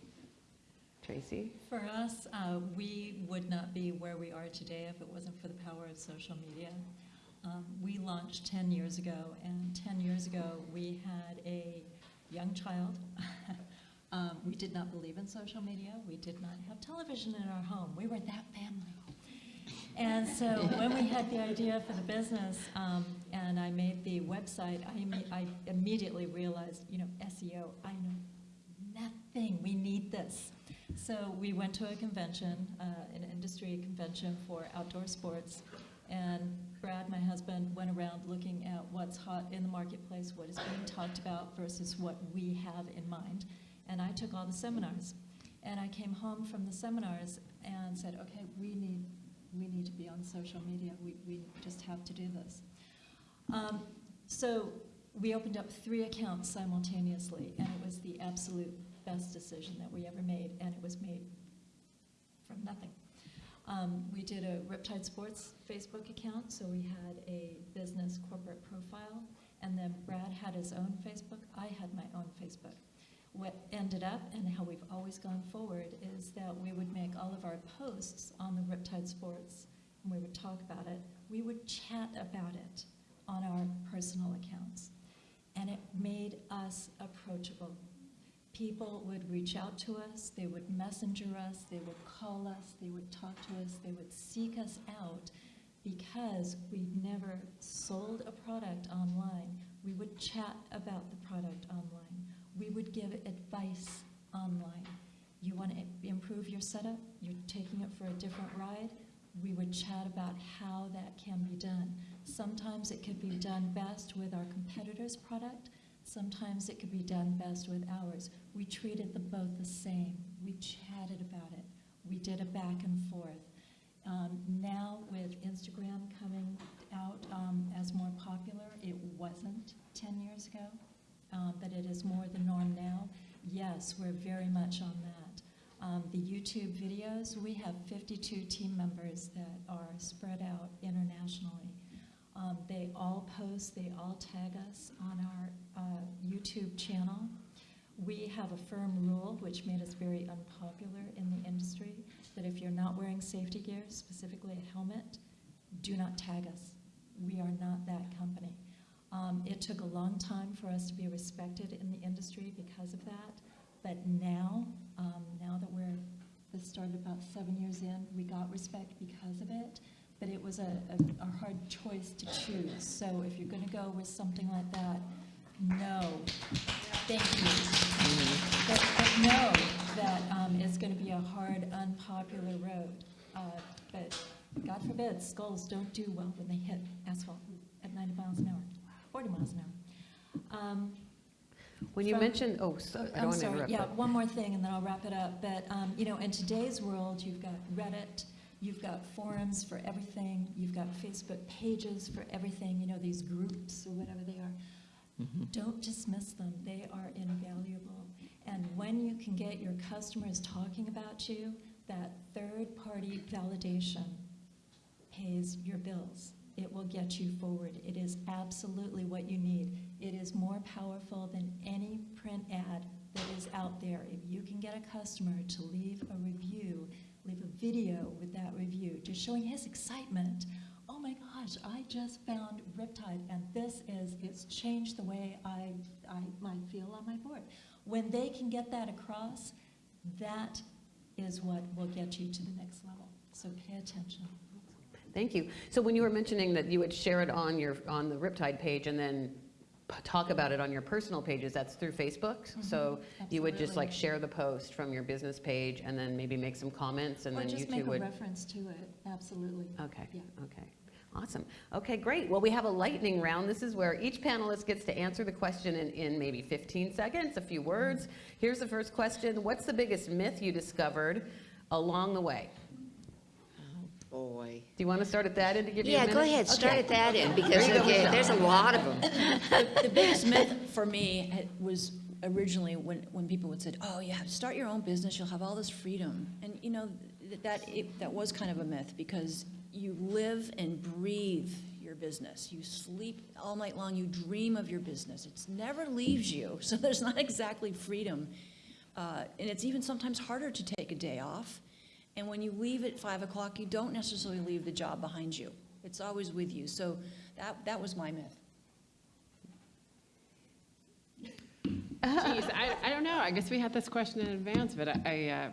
Tracy? For us, uh, we would not be where we are today if it wasn't for the power of social media. Um, We launched 10 years ago, and 10 years ago, we had a young child. Um, We did not believe in social media. We did not have television in our home. We were that family. And so when we had the idea for the business, um, and I made the website, I, I immediately realized, you know, SEO, I know nothing, we need this. So we went to a convention, uh, an industry convention for outdoor sports, and Brad, my husband, went around looking at what's hot in the marketplace, what is being talked about versus what we have in mind. And I took all the seminars. And I came home from the seminars and said, okay, we need, we need to be on social media. We, we just have to do this. Um, so we opened up three accounts simultaneously, and it was the absolute best decision that we ever made, and it was made from nothing. Um, we did a Riptide Sports Facebook account, so we had a business corporate profile, and then Brad had his own Facebook. I had my own Facebook. What ended up, and how we've always gone forward, is that we would make all of our posts on the Riptide Sports, and we would talk about it. We would chat about it on our personal accounts, and it made us approachable people would reach out to us, they would messenger us, they would call us, they would talk to us, they would seek us out because we never sold a product online. We would chat about the product online. We would give advice online. You want to improve your setup? You're taking it for a different ride? We would chat about how that can be done. Sometimes it could be done best with our competitor's product. Sometimes it could be done best with ours. We treated them both the same. We chatted about it. We did a back and forth. Um, now with Instagram coming out um, as more popular, it wasn't 10 years ago, um, but it is more the norm now. Yes, we're very much on that. Um, the YouTube videos, we have 52 team members that are spread out internationally. Um, they all post, they all tag us on our uh, YouTube channel. We have a firm rule, which made us very unpopular in the industry, that if you're not wearing safety gear, specifically a helmet, do not tag us. We are not that company. Um, it took a long time for us to be respected in the industry because of that, but now, um, now that we're, this started about seven years in, we got respect because of it, but it was a, a, a hard choice to choose. So if you're gonna go with something like that, no, thank you. But, know that um, it's going to be a hard, unpopular road. Uh, But God forbid, skulls don't do well when they hit asphalt at 90 miles an hour, 40 miles an hour. Um, When you From- mentioned, oh, so- I don't I'm want to sorry, interrupt. yeah, one more thing, and then I'll wrap it up. But, um, you know, in today's world, you've got Reddit, you've got forums for everything, you've got Facebook pages for everything, you know, these groups or whatever they are. Mm-hmm. Don't dismiss them, they are invaluable. And when you can get your customers talking about you, that third-party validation pays your bills. It will get you forward. It is absolutely what you need. It is more powerful than any print ad that is out there. If you can get a customer to leave a review, leave a video with that review, just showing his excitement. Gosh, I just found Riptide and this is, it's changed the way I, I might feel on my board. When they can get that across, that is what will get you to the next level. So pay attention. Thank you. So when you were mentioning that you would share it on your, on the Riptide page and then p- talk about it on your personal pages, that's through Facebook? Mm-hmm. So you would just like share the post from your business page and then maybe make some comments and Or then you just two make a would? reference to it, absolutely. Okay, Yeah. okay. Awesome. Okay, great. Well, we have a lightning round. This is where each panelist gets to answer the question in, in maybe 15 seconds, a few words. Here's the first question. What's the biggest myth you discovered along the way? Oh boy. Do you want to start at that end to give you Yeah, go ahead, start Okay. at that end, because There okay, there's a lot of them. The biggest myth for me was originally when, when people would say, oh, you have to start your own business, you'll have all this freedom. And, you know, th- that, it- that was kind of a myth because you live and breathe your business. You sleep all night long, you dream of your business. It never leaves you, so there's not exactly freedom. Uh, And it's even sometimes harder to take a day off. And when you leave at five o'clock, you don't necessarily leave the job behind you. It's always with you. So that, that was my myth. Geez, I, I don't know. I guess we had this question in advance, but I, I, uh,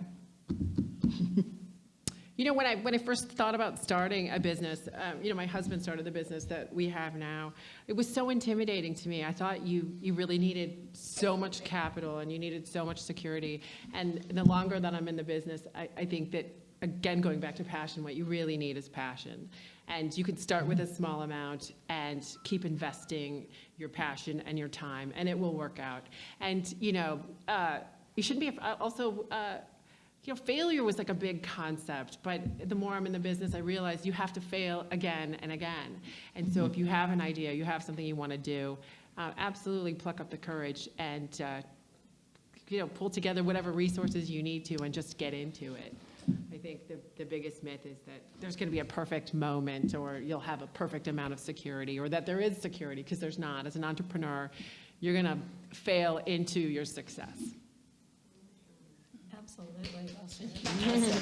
you know, when I, when I first thought about starting a business, um, you know, my husband started the business that we have now. It was so intimidating to me. I thought you, you really needed so much capital and you needed so much security. And the longer that I'm in the business, I, I think that, again, going back to passion, what you really need is passion. And you can start with a small amount and keep investing your passion and your time, and it will work out. And, you know, uh, you shouldn't be, uh, also, uh, you know, failure was like a big concept, but the more I'm in the business, I realize you have to fail again and again. And so if you have an idea, you have something you want to do, uh, absolutely pluck up the courage and, uh, you know, pull together whatever resources you need to and just get into it. I think the, the biggest myth is that there's going to be a perfect moment or you'll have a perfect amount of security or that there is security because there's not. As an entrepreneur, you're going to fail into your success. Absolutely.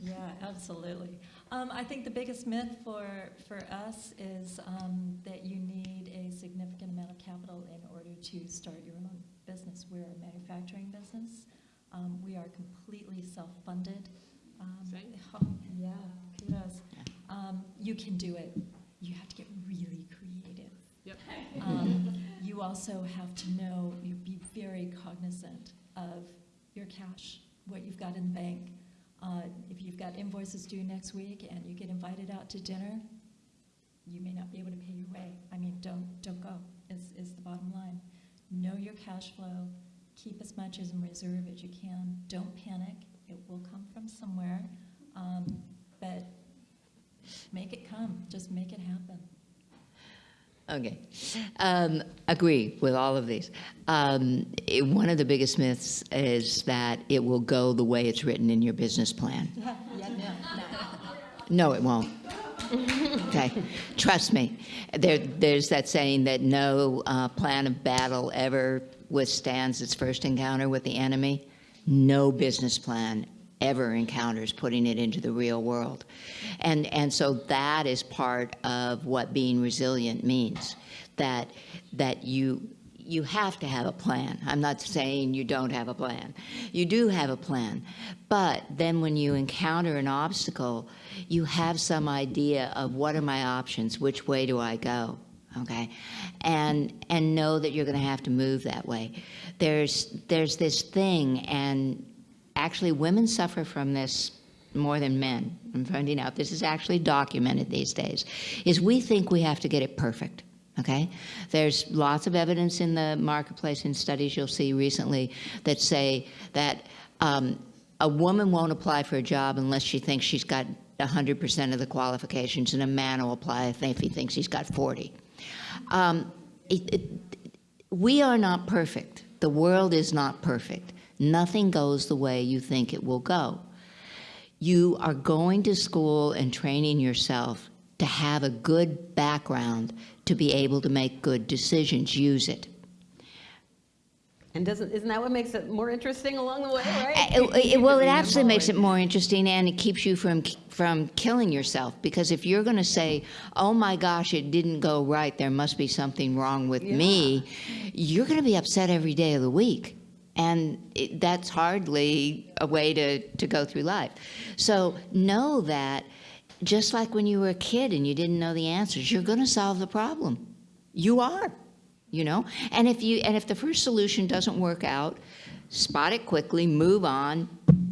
Yeah, absolutely. Um, I think the biggest myth for, for us is um, that you need a significant amount of capital in order to start your own business. We're a manufacturing business. Um, we are completely self-funded. Um, oh, yeah, kudos. Um, you can do it. You have to get really creative. Yep. Um, You also have to know, you be very cognizant of your cash, what you've got in the bank. Uh, If you've got invoices due next week and you get invited out to dinner, you may not be able to pay your way. I mean, don't, don't go, is, is the bottom line. Know your cash flow, keep as much as in reserve as you can, don't panic, it will come from somewhere. Um, But make it come, just make it happen. Okay. Um, agree with all of these. Um, it- one of the biggest myths is that it will go the way it's written in your business plan. Yeah, no, no. No, it won't. Okay, trust me. There, there's that saying that no uh, plan of battle ever withstands its first encounter with the enemy. No business plan ever encounters putting it into the real world. And, and so that is part of what being resilient means, that, that you, you have to have a plan. I'm not saying you don't have a plan. You do have a plan. But then when you encounter an obstacle, you have some idea of what are my options, which way do I go? Okay? And and know that you're going to have to move that way. There's there's this thing and actually women suffer from this more than men. I'm finding out this is actually documented these days. Is we think we have to get it perfect. Okay? There's lots of evidence in the marketplace in studies you'll see recently that say that um, a woman won't apply for a job unless she thinks she's got 100% of the qualifications, and a man will apply if he thinks he's got 40. Um, it, it, we are not perfect. The world is not perfect. Nothing goes the way you think it will go. You are going to school and training yourself to have a good background to be able to make good decisions. Use it. And doesn't, isn't that what makes it more interesting along the way, right? Uh, it- it- well, it actually makes it more interesting, and it keeps you from from killing yourself. Because if you're going to say, "Oh my gosh, it didn't go right. There must be something wrong with me," you're going to be upset every day of the week, and it, that's hardly a way to to go through life. So know that, just like when you were a kid and you didn't know the answers, you're going to solve the problem. You are you know and if you and if the first solution doesn't work out spot it quickly move on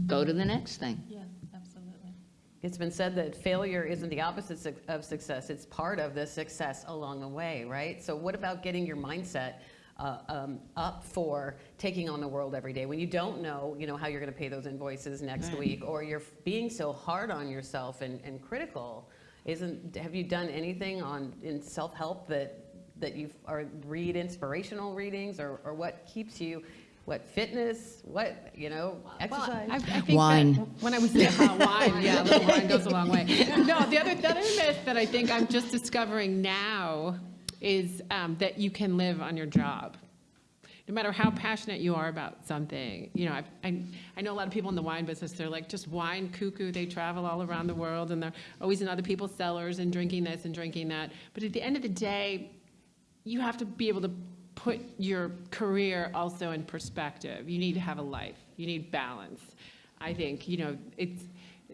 go to the next thing Yeah, absolutely. It's been said that failure isn't the opposite of success, it's part of the success along the way, right? So, what about getting your mindset uh, um, up for taking on the world every day when you don't know, you know, how you're going to pay those invoices next week, or you're being so hard on yourself and, and critical? Isn't have you done anything on in self help that that you or read inspirational readings, or, or what keeps you? What fitness? What you know? Exercise? I, I think Wine. That when I was uh, wine, yeah, a wine goes a long way. No, the other, the other myth that I think I'm just discovering now is um, that you can live on your job. No matter how passionate you are about something, you know, I, I, I know a lot of people in the wine business. They're like just wine cuckoo. They travel all around the world, and they're always in other people's cellars and drinking this and drinking that. But at the end of the day, you have to be able to put your career also in perspective. You need to have a life. You need balance. I think, you know, it's,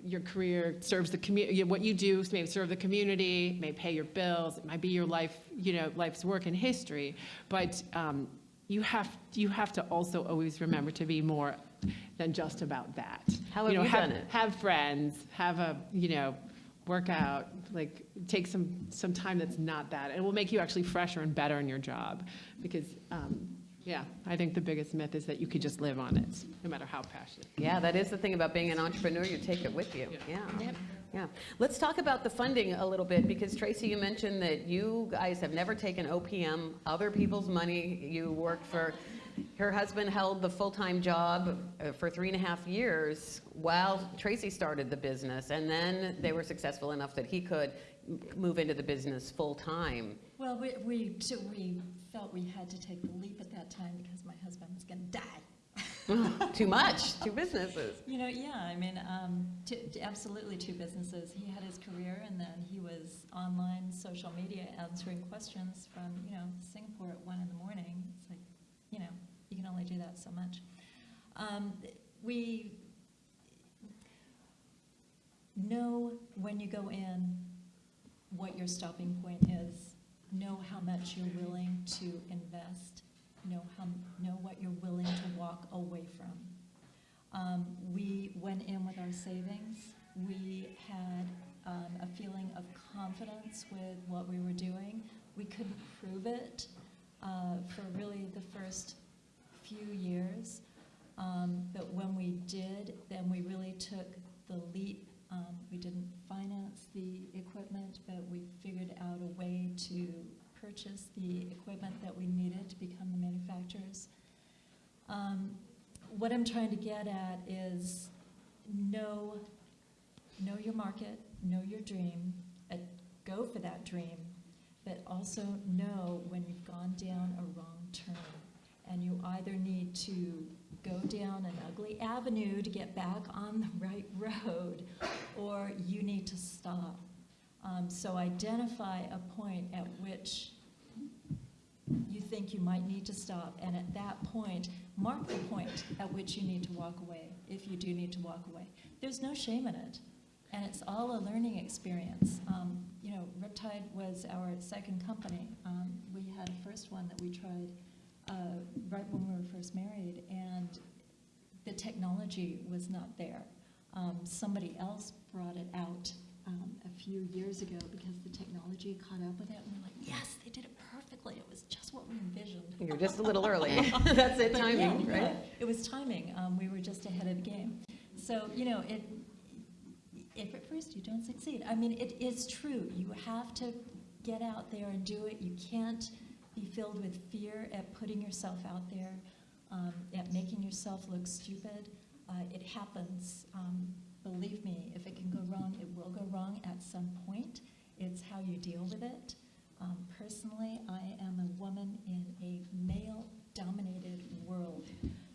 your career serves the community, what you do may serve the community, may pay your bills, it might be your life, you know, life's work and history, but um, you have, you have to also always remember to be more than just about that. How You have know, you done it? Have friends, have a, you know, work out, like take some, some time that's not that. It will make you actually fresher and better in your job. Because, um, yeah, I think the biggest myth is that you could just live on it, no matter how passionate. Yeah, that is the thing about being an entrepreneur, you take it with you. Yeah. Yeah. Let's talk about the funding a little bit because Tracy, you mentioned that you guys have never taken OPM, other people's money. You worked for, her husband held the full-time job uh, for three and a half years while Tracy started the business. And then they were successful enough that he could move into the business full-time. Well, we, we, so we felt we had to take the leap at that time because my husband was going to die. Too much, two businesses. You know, yeah, I mean, um, absolutely two businesses. He had his career, and then he was online, social media, answering questions from, you know, Singapore at one in the morning. It's like, you know, you can only do that so much. Um, we know when you go in what your stopping point is, know how much you're willing to invest, know how, know what you're willing to walk away from. Um, we went in with our savings. We had um, a feeling of confidence with what we were doing. We couldn't prove it uh, for really the first few years. Um, but when we did, then we really took the leap. Um, we didn't finance the equipment, but we figured out a way to purchase the equipment that we needed to become the manufacturers. Um, what I'm trying to get at is know, know your market, know your dream, uh, go for that dream, but also know when you've gone down a wrong turn. And you either need to go down an ugly avenue to get back on the right road, or you need to stop. Um, so identify a point at which you think you might need to stop, and at that point, mark the point at which you need to walk away, if you do need to walk away. There's no shame in it, and it's all a learning experience. Um, you know, Riptide was our second company. Um, we had a first one that we tried uh, right when we were first married, and the technology was not there. Um, somebody else brought it out um, a few years ago because the technology caught up with it, and we're like, yes, they did it perfectly. It was just what we envisioned. You're just a little early. That's it, timing, yeah, right? It was timing. Um, we were just ahead of the game. So, you know, it, if at first you don't succeed, I mean, it is true. You have to get out there and do it. You can't be filled with fear at putting yourself out there, um, at making yourself look stupid. Uh, it happens. Um, believe me, if it can go wrong, it will go wrong at some point. It's how you deal with it. Um, personally, I am a woman in a male-dominated world.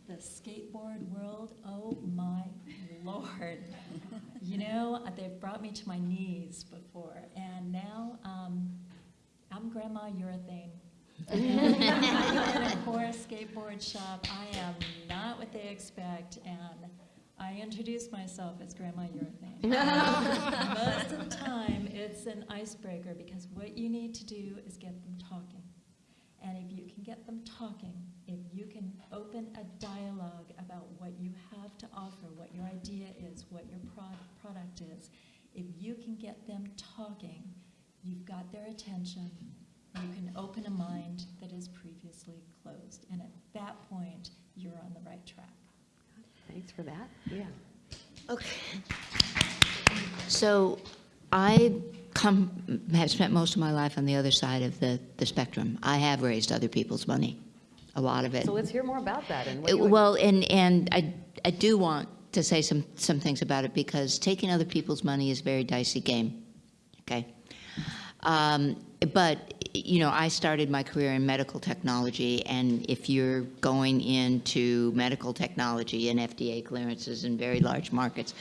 The skateboard world, oh my lord. You know, they've brought me to my knees before, and now um, I'm Grandma Urethane. In a poor skateboard shop. I am not what they expect, and I introduce myself as Grandma Urethane. Most of the time, it's an icebreaker because what you need to do is get them talking. And if you can get them talking, if you can open a dialogue about what you have to offer, what your idea is, what your pro- product is, if you can get them talking, you've got their attention. You can open a mind that is previously closed. And at that point, you're on the right track. Thanks for that. Yeah. Okay. So I come, have spent most of my life on the other side of the, the spectrum. I have raised other people's money, a lot of it. So let's hear more about that and what Uh, you would- Well, and, and I, I do want to say some, some things about it because taking other people's money is a very dicey game, okay? Um, but, you know, I started my career in medical technology, and if you're going into medical technology and FDA clearances and very large markets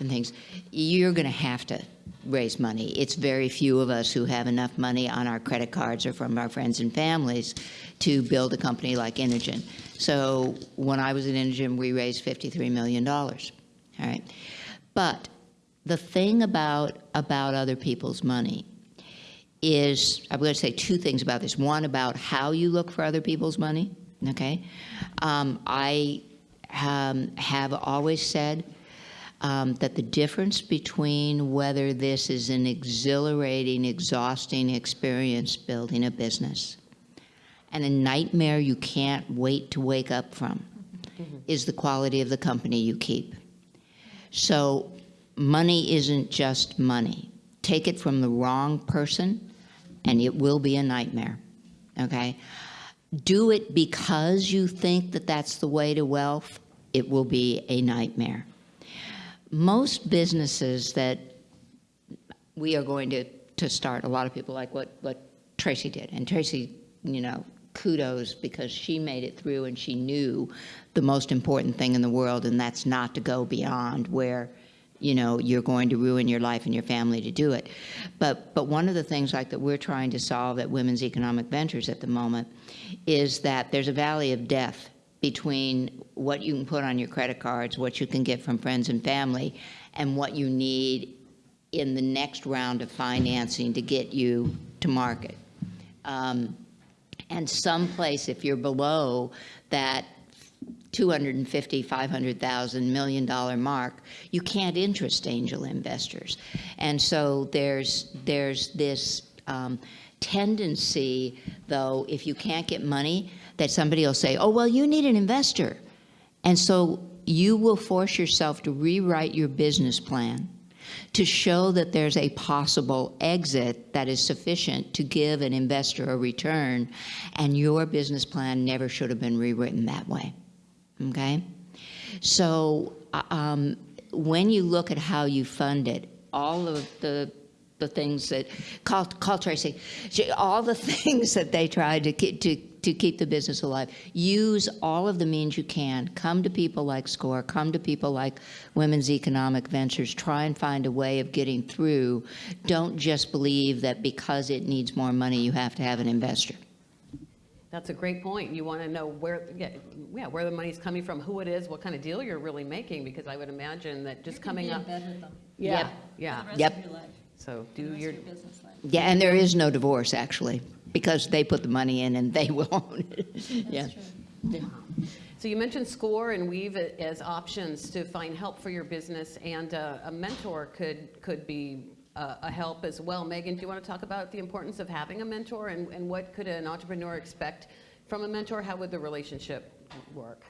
and things, you're going to have to raise money. It's very few of us who have enough money on our credit cards or from our friends and families to build a company like Inogen. So when I was at Inogen, we raised $53 million, all right? But the thing about, about other people's money is, I'm going to say two things about this. One, about how you look for other people's money, okay? Um, I um, have always said um, that the difference between whether this is an exhilarating, exhausting experience building a business and a nightmare you can't wait to wake up from is the quality of the company you keep. So money isn't just money. Take it from the wrong person, and it will be a nightmare. Okay? Do it because you think that that's the way to wealth, it will be a nightmare. Most businesses that we are going to, to start, a lot of people like what, what Tracy did. And Tracy, you know, kudos because she made it through and she knew the most important thing in the world, and that's not to go beyond where you know you're going to ruin your life and your family to do it. But but one of the things like that we're trying to solve at Women's Economic Ventures at the moment is that there's a valley of death between what you can put on your credit cards, what you can get from friends and family, and what you need in the next round of financing to get you to market. Um, and someplace, if you're below that 250, 500,000 million dollar mark, you can't interest angel investors. And so there's, there's this um, tendency, though, if you can't get money, that somebody will say, oh, well, you need an investor. And so you will force yourself to rewrite your business plan to show that there's a possible exit that is sufficient to give an investor a return, and your business plan never should have been rewritten that way. Okay? So um, when you look at how you fund it, all of the the things that, call, call all the things that they tried to keep, to, to keep the business alive. Use all of the means you can. Come to people like SCORE, come to people like Women's Economic Ventures, try and find a way of getting through. Don't just believe that because it needs more money, you have to have an investor. That's a great point. You want to know where, yeah, yeah, where the money's coming from, who it is, what kind of deal you're really making, because I would imagine that just coming You up. be in with them Yeah, Yep. for yeah. the rest Yep. of your life, So do your, your business life. Yeah, and there is no divorce, actually, because they put the money in and they will own it. Yeah. That's true. so you mentioned SCORE and Weave as options to find help for your business, and uh, a mentor could, could be uh, a help as well. Megan, do you want to talk about the importance of having a mentor, and, and what could an entrepreneur expect from a mentor? How would the relationship work?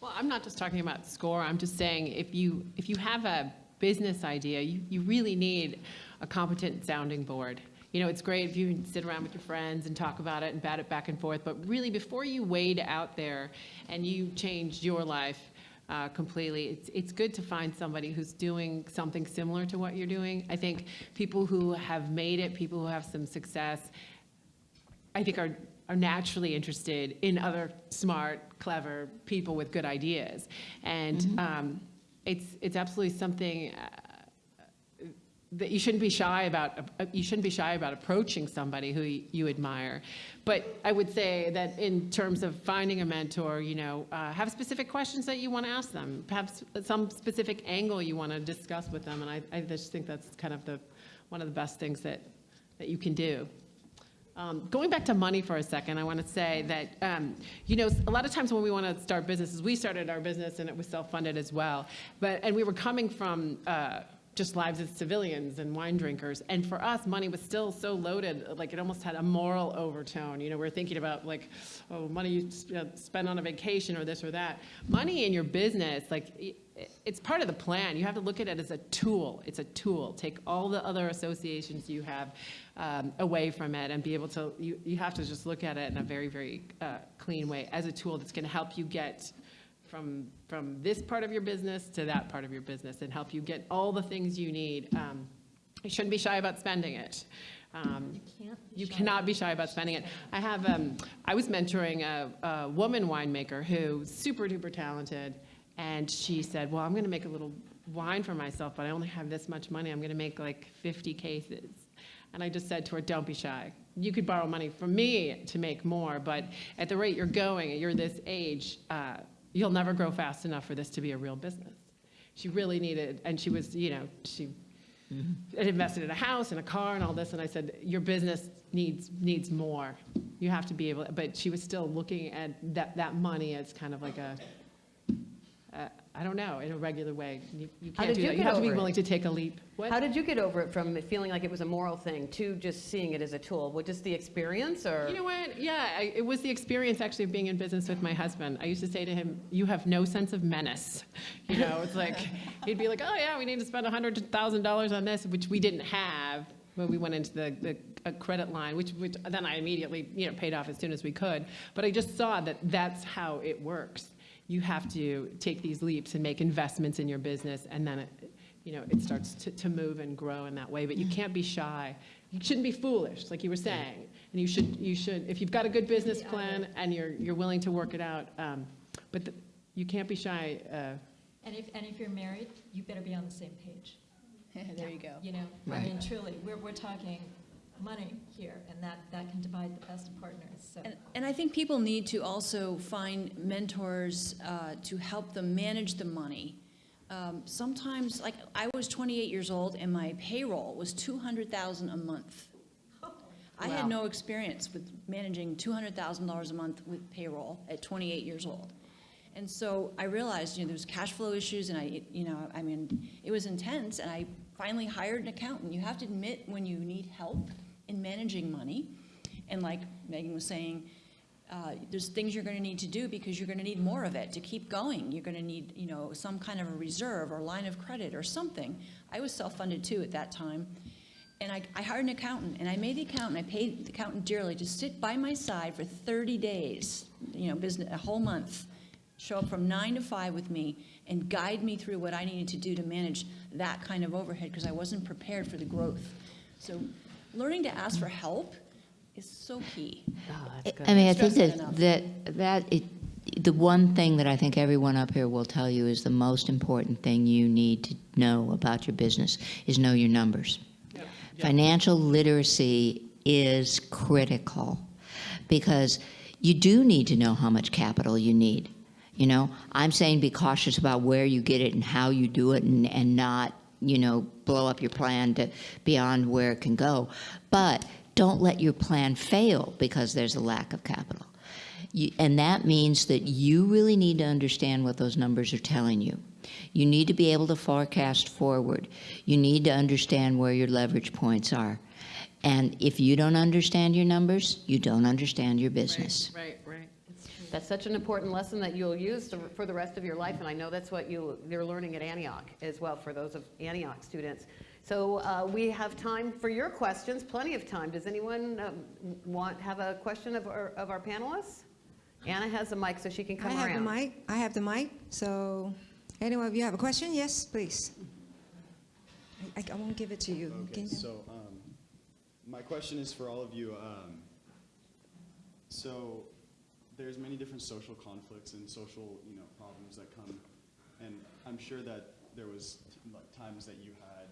Well, I'm not just talking about SCORE. I'm just saying if you if you have a business idea, you, you really need a competent sounding board. You know, it's great if you can sit around with your friends and talk about it and bat it back and forth, but really before you wade out there and you change your life uh, completely, it's, it's good to find somebody who's doing something similar to what you're doing. I think people who have made it, people who have some success, I think are, are naturally interested in other smart, clever people with good ideas. And um, it's, it's absolutely something uh, that you shouldn't be shy about, you shouldn't be shy about approaching somebody who you admire. But I would say that in terms of finding a mentor, you know, uh, have specific questions that you want to ask them, have s- some specific angle you want to discuss with them. And I, I just think that's kind of the, one of the best things that, that you can do. Um, Going back to money for a second, I want to say that, um, you know, a lot of times when we want to start businesses, we started our business and it was self-funded as well. But, and we were coming from uh, just lives as civilians and wine drinkers. And for us, money was still so loaded, like it almost had a moral overtone. You know, we're thinking about like, oh, money you spend on a vacation or this or that. Money in your business, like, it's part of the plan. You have to look at it as a tool. It's a tool. Take all the other associations you have um, away from it and be able to, you, you have to just look at it in a very, very uh, clean way as a tool that's going to help you get from, from this part of your business to that part of your business and help you get all the things you need. Um, you shouldn't be shy about spending it. Um, Can't you cannot be shy about spending it. I have, um, I was mentoring a, a woman winemaker who's super duper talented, and she said, "Well, I'm going to make a little wine for myself, but I only have this much money. I'm going to make like 50 cases." And I just said to her, "Don't be shy. You could borrow money from me to make more, but at the rate you're going, you're this age, uh, you'll never grow fast enough for this to be a real business." She really needed, and she was, you know, she mm-hmm. had invested in a house and a car and all this, and I said, your business needs, needs more. You have to be able, but she was still looking at that, that money as kind of like a, uh, I don't know, in a regular way. You, you can't do you that. You have to be over it? willing to take a leap. What? How did you get over it from feeling like it was a moral thing to just seeing it as a tool? Was just the experience or? You know what? Yeah, I, it was the experience actually of being in business with my husband. I used to say to him, "You have no sense of menace." You know, it's like he'd be like, "Oh yeah, we need to spend hundred thousand dollars on this," which we didn't have when we went into the, the a credit line, which, which then I immediately you know paid off as soon as we could. But I just saw that that's how it works. You have to take these leaps and make investments in your business, and then it, you know, it starts to, to move and grow in that way. But you can't be shy. You shouldn't be foolish, like you were saying. And you should, you should, if you've got a good business plan and you're, you're willing to work it out, um, but the, you can't be shy. Uh, And if, and if you're married, you better be on the same page. There you go. You know, I mean, truly, we're, we're talking money here, and that, that can divide the best partners, so. And, and I think people need to also find mentors uh, to help them manage the money. Um, Sometimes, like, I was 28 years old and my payroll was 200,000 a month. I Wow. had no experience with managing $200,000 a month with payroll at 28 years old. And so I realized, you know, there was cash flow issues and I, you know, I mean, it was intense and I finally hired an accountant. You have to admit when you need help in managing money. And like Megan was saying, uh, there's things you're going to need to do because you're going to need more of it to keep going. You're going to need, you know, some kind of a reserve or line of credit or something. I was self-funded too at that time. And I, I hired an accountant, and I made the accountant, I paid the accountant dearly to sit by my side for 30 days, you know, business, a whole month, show up from nine to five with me and guide me through what I needed to do to manage that kind of overhead because I wasn't prepared for the growth. So learning to ask for help is so key. Oh, that's good. I mean, I think that that, that, that, it, the one thing that I think everyone up here will tell you is the most important thing you need to know about your business is know your numbers. Financial literacy is critical because you do need to know how much capital you need. You know, I'm saying be cautious about where you get it and how you do it and, and not, you know, blow up your plan to beyond where it can go. But don't let your plan fail because there's a lack of capital. You, and that means that you really need to understand what those numbers are telling you. You need to be able to forecast forward. You need to understand where your leverage points are. And if you don't understand your numbers, you don't understand your business. Right, right. That's such an important lesson that you'll use to- for the rest of your life, and I know that's what you, you're learning at Antioch as well, for those of Antioch students. So uh, we have time for your questions, plenty of time. Does anyone um, want, have a question of our, of our panelists? Anna has a mic, so she can come around. I have the mic, I have the mic, so anyone of you have a question? Yes, please. I, I won't give it to you. Okay, you- so um, my question is for all of you. Um, so there's many different social conflicts and social, you know, problems that come, and I'm sure that there was times that you had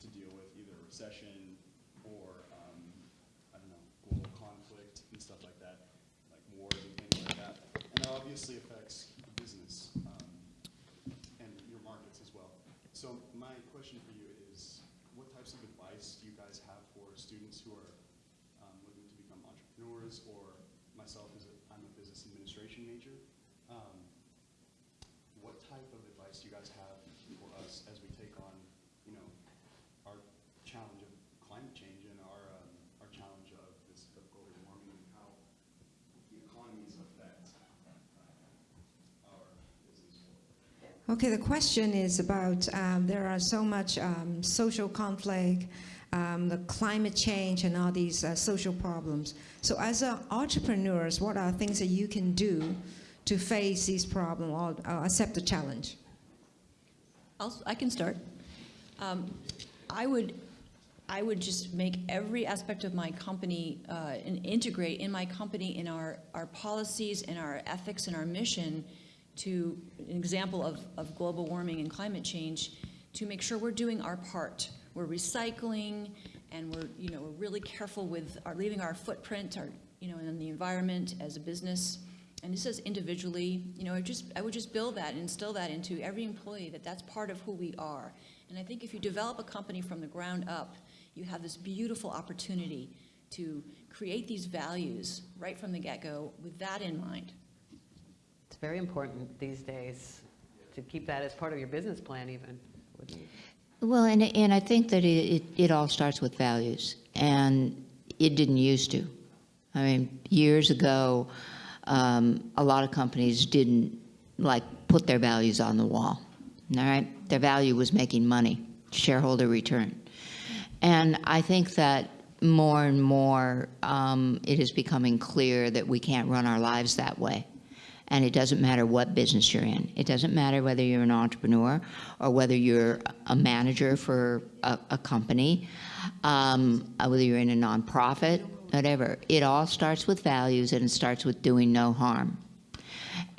to deal with either recession or um, I don't know global conflict and stuff like that, like wars and things like that, and obviously affects the business um, and your markets as well. So my question for you is, what types of advice do you guys have for students who are um, looking to become entrepreneurs, or myself as a, I'm a business administration major. Um, what type of advice do you guys have for us as we take on, you know, our challenge of climate change and our um, our challenge of this of global warming and how the economies affect our business world? Okay, the question is about, um, there are so much um, social conflict, um, the climate change and all these uh, social problems. So as a entrepreneurs, what are things that you can do to face these problems or uh, accept the challenge? I'll, I can start. Um, I would, I would just make every aspect of my company uh, and integrate in my company in our, our policies and our ethics and our mission to an example of, of global warming and climate change to make sure we're doing our part. We're recycling and we're, you know, we're really careful with our leaving our footprint, our, you know, in the environment as a business. And this is individually, you know, I just, I would just build that and instill that into every employee that that's part of who we are. And I think if you develop a company from the ground up, you have this beautiful opportunity to create these values right from the get-go with that in mind. Very important these days to keep that as part of your business plan even. Well, and, and I think that it, it, it all starts with values, and it didn't used to. I mean, years ago, um, a lot of companies didn't like put their values on the wall. All right, their value was making money, shareholder return, and I think that more and more um, it is becoming clear that we can't run our lives that way. And it doesn't matter what business you're in. It doesn't matter whether you're an entrepreneur or whether you're a manager for a, a company, um, uh, whether you're in a nonprofit, whatever. It all starts with values and it starts with doing no harm.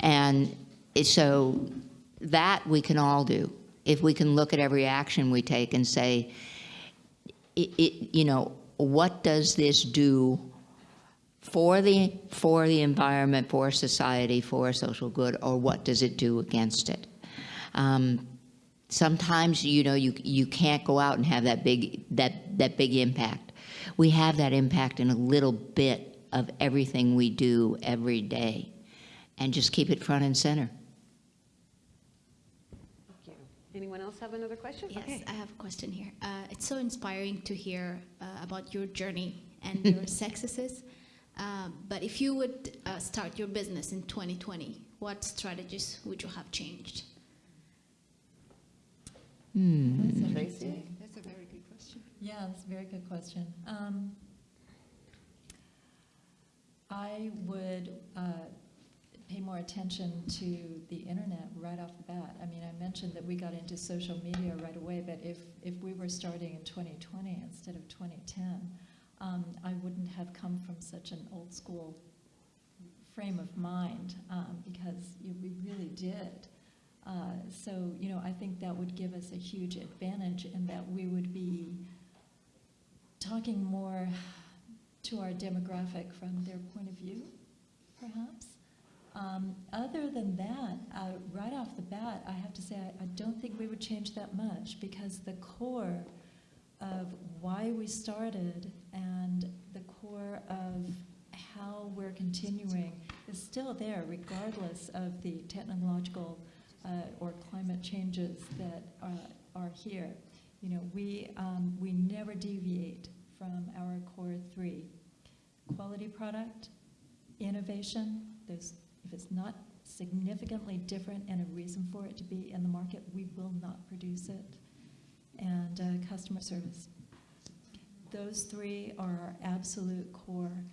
And it- so that we can all do. If we can look at every action we take and say, it, it, you know, what does this do for the, for the environment, for society, for social good, or what does it do against it? Um, sometimes, you know, you, you can't go out and have that big, that, that big impact. We have that impact in a little bit of everything we do every day, and just keep it front and center. Thank you. Anyone else have another question? Yes, Okay. I have a question here. Uh, it's so inspiring to hear uh, about your journey and your successes. Um, but if you would uh, start your business in 2020, what strategies would you have changed? That's Tracy? That's a very good question. Yeah, that's a very good question. Um, I would uh, pay more attention to the internet right off the bat. I mean, I mentioned that we got into social media right away, but if, if we were starting in 2020 instead of 2010, um, I wouldn't have come from such an old school frame of mind um, because you, we really did. Uh, so, you know, I think that would give us a huge advantage in that we would be talking more to our demographic from their point of view, perhaps. Um, other than that, uh, right off the bat, I have to say I, I don't think we would change that much because the core of why we started and the core of how we're continuing is still there, regardless of the technological uh, or climate changes that are, are here. You know, we, um, we never deviate from our core three. Quality product, innovation, there's, if it's not significantly different and a reason for it to be in the market, we will not produce it. And uh, customer service. Those three are our absolute core,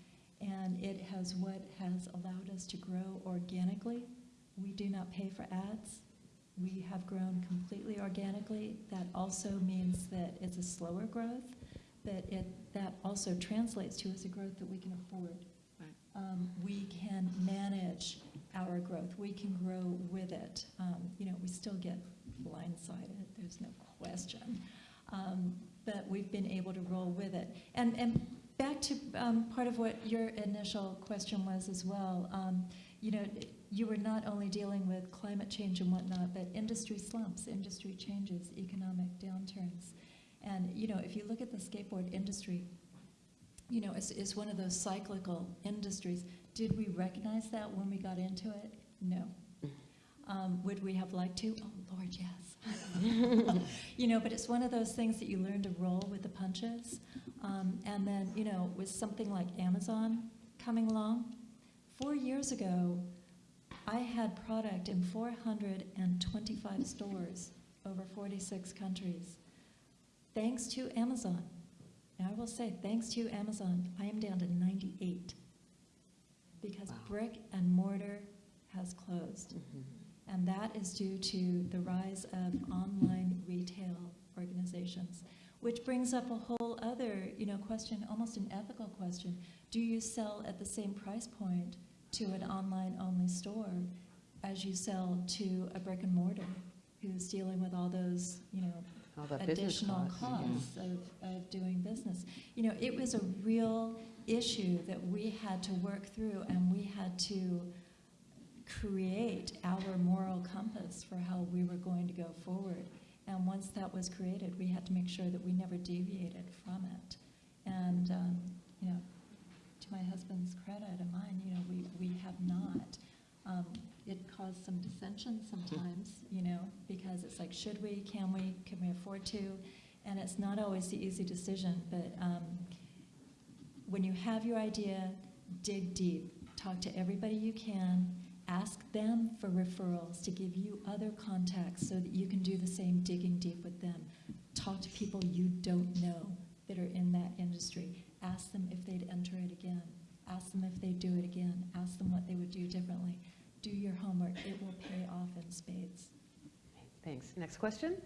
and it has what has allowed us to grow organically. We do not pay for ads. We have grown completely organically. That also means that it's a slower growth, but it, that also translates to as a growth that we can afford. Um, we can manage our growth. We can grow with it. Um, you know, we still get blindsided. There's no question. Um, but we've been able to roll with it. And, and back to um, part of what your initial question was as well. Um, you know, you were not only dealing with climate change and whatnot, but industry slumps, industry changes, economic downturns. And, you know, if you look at the skateboard industry, you know, it's, it's one of those cyclical industries. Did we recognize that when we got into it? No. Um, would we have liked to? Oh, Lord, yes. you know, but it's one of those things that you learn to roll with the punches. Um, and then, you know, with something like Amazon coming along, four years ago, I had product in 425 stores over 46 countries. Thanks to Amazon. And I will say, thanks to Amazon, I am down to 98 because brick and mortar has closed. And that is due to the rise of online retail organizations, which brings up a whole other, you know, question, almost an ethical question. Do you sell at the same price point to an online-only store as you sell to a brick and mortar who's dealing with all those, you know, All additional costs, yeah. costs of, of doing business. You know, it was a real issue that we had to work through and we had to create our moral compass for how we were going to go forward. And once that was created, we had to make sure that we never deviated from it. And, um, you know, to my husband's credit and mine, you know, we, we have not. Um, it caused some dissension sometimes, you know, because it's like, should we, can we, can we afford to? And it's not always the easy decision, but um, when you have your idea, dig deep. Talk to everybody you can. Ask them for referrals to give you other contacts so that you can do the same digging deep with them. Talk to people you don't know that are in that industry. Ask them if they'd enter it again. Ask them if they'd do it again. Ask them what they would do differently. Do your homework. It will pay off in spades. Thanks. Next question?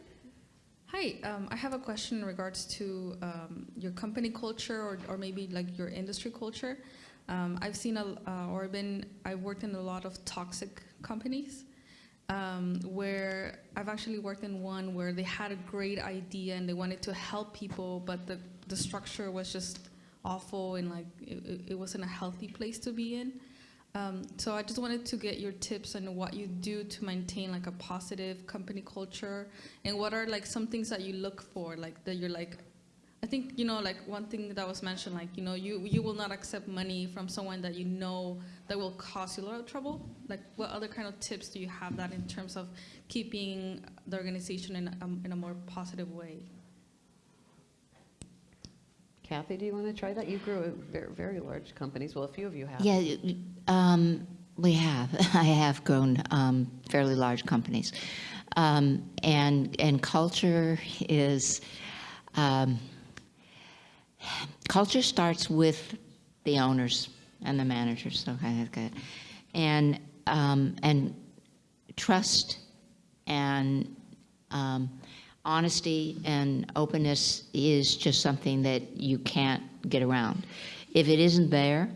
Hi, um, I have a question in regards to um, your company culture or, or maybe like your industry culture. Um, I've seen a, uh, or been, I've worked in a lot of toxic companies um, where I've actually worked in one where they had a great idea and they wanted to help people, but the, the structure was just awful and like it, it- wasn't a healthy place to be in. Um, so I just wanted to get your tips on what you do to maintain like a positive company culture and what are like some things that you look for like that you're like I think you know like one thing that was mentioned like you know you you will not accept money from someone that you know that will cause you a lot of trouble like what other kind of tips do you have that in terms of keeping the organization in a, in a more positive way Kathy, do you want to try that? You grew at very, very large companies. Well, a few of you have. Yeah, um, we have. I have grown um, fairly large companies. Um, and, and culture is, um, culture starts with the owners and the managers. Okay, good. And um, and trust and um, honesty and openness is just something that you can't get around. If it isn't there,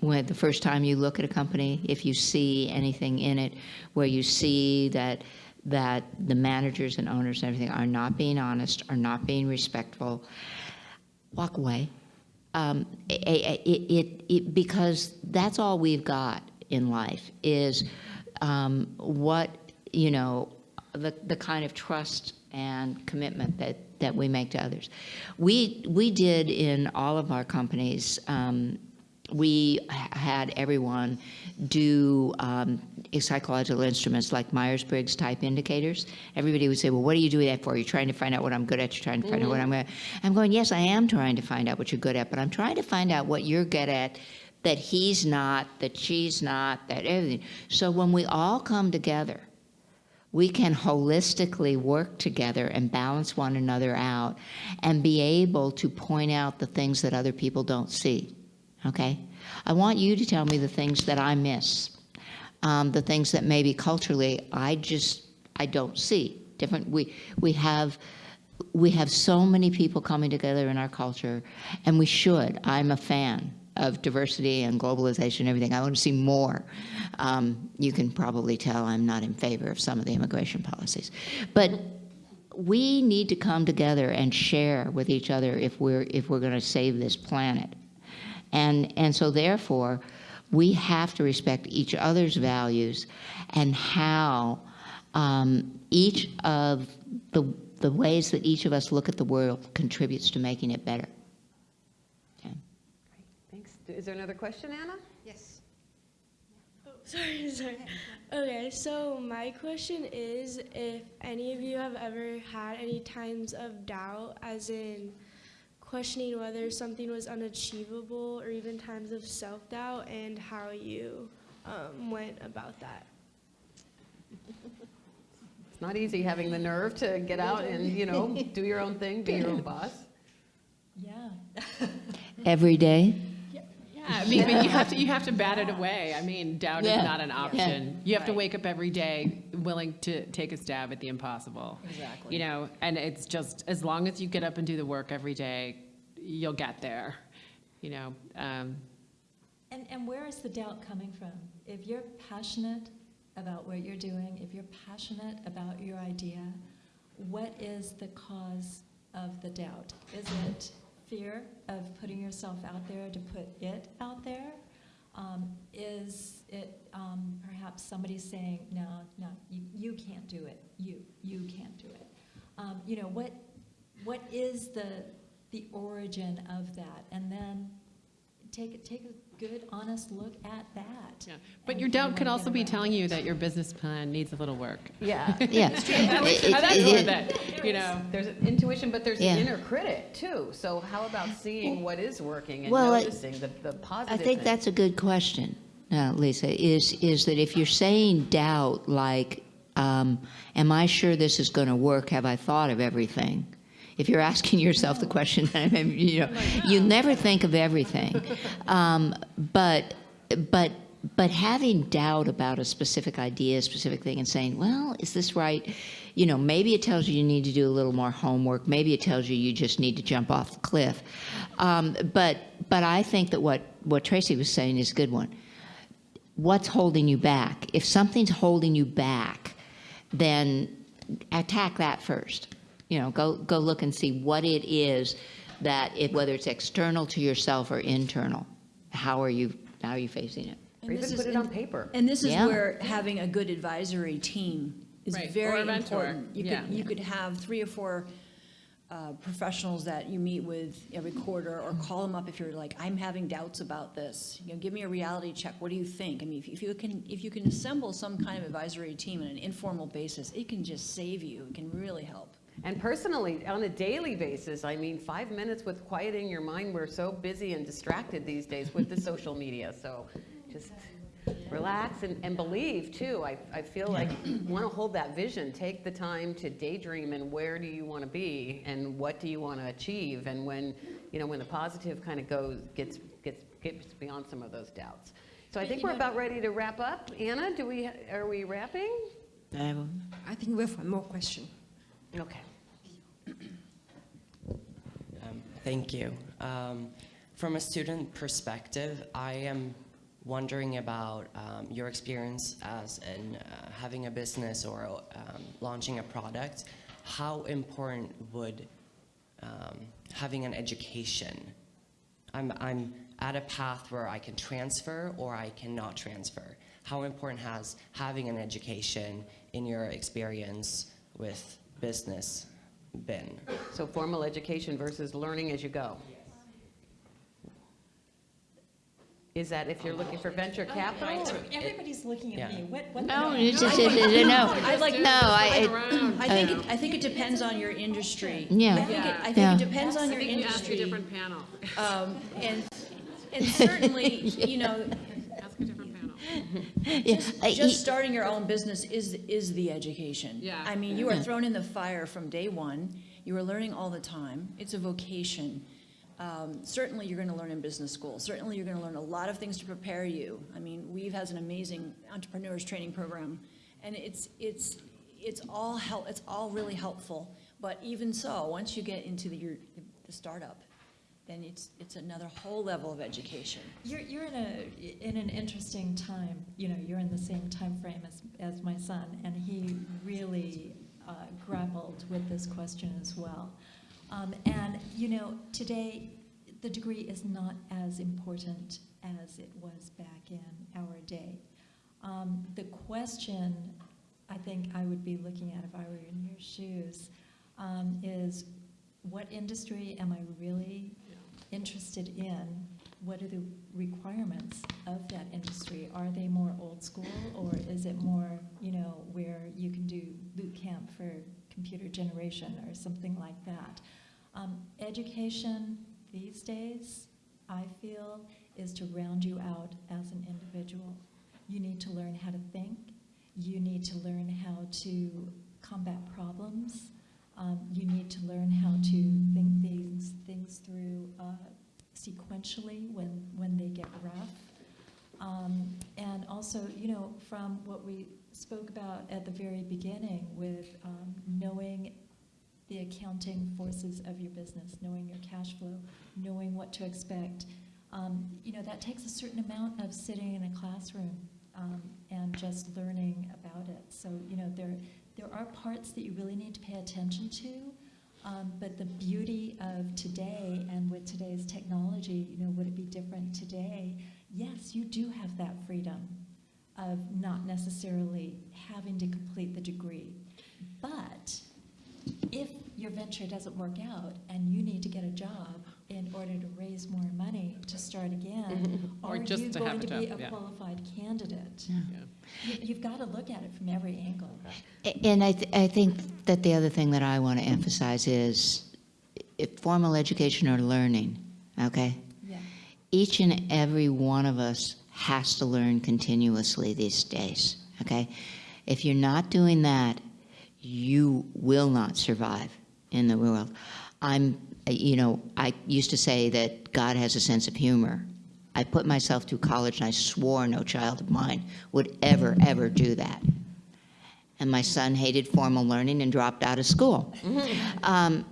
when the first time you look at a company, if you see anything in it where you see that that the managers and owners and everything are not being honest, are not being respectful, walk away. Um, it, it, it, because that's all we've got in life is um, what you know the, the kind of trust and commitment that, that we make to others. We, we did in all of our companies, um, we had everyone do um, psychological instruments like Myers-Briggs type indicators. Everybody would say, well, what do you do that for? You're trying to find out what I'm good at. You're trying to find out what I'm good at. I'm going, yes, I am trying to find out what you're good at, but I'm trying to find out what you're good at that he's not, that she's not, that everything. So when we all come together, we can holistically work together and balance one another out and be able to point out the things that other people don't see. Okay? I want you to tell me the things that I miss, um, the things that maybe culturally I just I don't see. Different. We we have we have so many people coming together in our culture, and we should. I'm a fan of diversity and globalization and everything. I want to see more. Um, you can probably tell I'm not in favor of some of the immigration policies. But we need to come together and share with each other if we're, if we're going to save this planet. And, and so therefore, we have to respect each other's values and how um, each of the, the ways that each of us look at the world contributes to making it better. Okay. Thanks. Is there another question, Anna? Yes. Oh, Sorry, sorry. Okay, so my question is if any of you have ever had any times of doubt, as in questioning whether something was unachievable, or even times of self doubt, and how you um, went about that. It's not easy having the nerve to get out and, you know, do your own thing, be your own boss. Yeah. Every day? Yeah, I mean, but you have to, you have to bat it away. I mean, doubt is not an option. You have to wake up every day willing to take a stab at the impossible. Exactly. You know, and it's just, as long as you get up and do the work every day, you'll get there, you know. Um, And, and where is the doubt coming from? If you're passionate about what you're doing, if you're passionate about your idea, what is the cause of the doubt? Is it fear of putting yourself out there to put it out there? Um, is it um, perhaps somebody saying, no, no, you, you can't do it, you, you can't do it? Um, you know, what, what is the, the origin of that? And then take, take a good, honest look at that. yeah. But your doubt could also be around telling you that your business plan needs a little work. Yeah. Yeah. I It- it- that's it- worth you know. There's an intuition, but there's Yeah. an inner critic too. So how about seeing what is working and Well, I- noticing the, the I think things? that's a good question, uh, Lisa, is, is that if you're saying doubt, like, um, am I sure this is going to work? Have I thought of everything? If you're asking yourself the question, you know, you never think of everything. Um, but, but, but having doubt about a specific idea, a specific thing, and saying, well, is this right? You know, maybe it tells you you need to do a little more homework. Maybe it tells you you just need to jump off the cliff. Um, but, but I think that what, what Tracy was saying is a good one. What's holding you back? If something's holding you back, then attack that first. You know, go, go look and see what it is that, it, whether it's external to yourself or internal, how are you, how are you facing it? And Or this even is- put it on paper. And this is Yeah. where having a good advisory team is Right, or very a mentor, important. You yeah. could, you could have three or four uh, professionals that you meet with every quarter, or call them up if you're like, I'm having doubts about this. You know, give me a reality check. What do you think? I mean, if- if you can, if you can assemble some kind of advisory team on an informal basis, it can just save you. It can really help. And personally, on a daily basis, I mean, five minutes with quieting your mind, we're so busy and distracted these days with the social media. So just relax and, and believe too. I, I feel like want to hold that vision. Take the time to daydream and where do you want to be and what do you want to achieve. And when, you know, when the positive kind of goes, gets, gets, gets beyond some of those doubts. So I think we're about ready to wrap up. Anna, do we, are we wrapping? I think we have one more question. Okay. Um, Thank you. Um, From a student perspective, I am wondering about um, your experience as in uh, having a business or um, launching a product. How important would um, having an education? I'm, I'm at a path where I can transfer or I cannot transfer. How important has having an education in your experience with business been? So formal education versus learning as you go. Is that if you're looking for venture capital? or- Everybody's looking at Yeah. me. What, what? No, the- it's just, it- it- no. I like, No, I, it- I think, it- I think it depends on your industry. Yeah. I think it, I Yeah. think it depends on your industry. Different panel. Um, and, and certainly, you know, Ask a different panel. Yeah, I- just starting your own business is, is the education. Yeah. I mean, you are thrown in the fire from day one. You are learning all the time. It's a vocation. Um, certainly, you're going to learn in business school. Certainly, you're going to learn a lot of things to prepare you. I mean, Weave has an amazing entrepreneurs training program, and it's it's it's all help. It's all really helpful. But even so, once you get into the, your, the startup, then it's it's another whole level of education. You're, you're in a, in an interesting time, you know, you're in the same time frame as, as my son, and he really uh, grappled with this question as well. Um, and, you know, today, the degree is not as important as it was back in our day. Um, the question I think I would be looking at if I were in your shoes um, is what industry am I really interested in? What are the requirements of that industry? Are they more old school or is it more, you know, where you can do boot camp for computer generation or something like that? Um, education these days, I feel, is to round you out as an individual. You need to learn how to think. You need to learn how to combat problems. Um, you need to learn how to think things, things through uh, sequentially when, when they get rough. Um, and also, you know, from what we spoke about at the very beginning with um, knowing the accounting forces of your business, knowing your cash flow, knowing what to expect. Um, you know, that takes a certain amount of sitting in a classroom um, and just learning about it. So, you know, there, there are parts that you really need to pay attention to, um, but the beauty of today and with today's technology, you know, would it be different today? Yes, you do have that freedom of not necessarily having to complete the degree. But if your venture doesn't work out and you need to get a job in order to raise more money to start again, Or are just you to going have a to be job, a yeah. qualified candidate? Yeah. You- You've got to look at it from every angle. And I, th- I think that the other thing that I want to emphasize is if formal education or learning, okay? Yeah. Each and every one of us has to learn continuously these days, okay? If you're not doing that, you will not survive in the world. I'm, you know, I used to say that God has a sense of humor. I put myself through college and I swore no child of mine would ever, ever do that. And my son hated formal learning and dropped out of school. Um,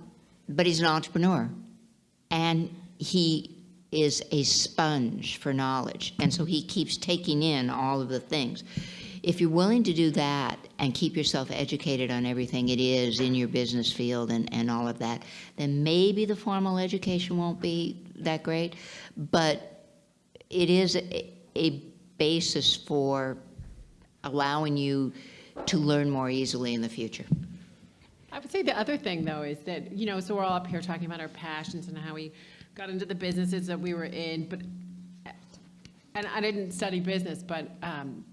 but he's an entrepreneur. And he is a sponge for knowledge. And so he keeps taking in all of the things. If you're willing to do that and keep yourself educated on everything it is in your business field and, and all of that, then maybe the formal education won't be that great. But it is a, a basis for allowing you to learn more easily in the future. I would say the other thing, though, is that, you know, so we're all up here talking about our passions and how we got into the businesses that we were in, but, and I didn't study business, but um,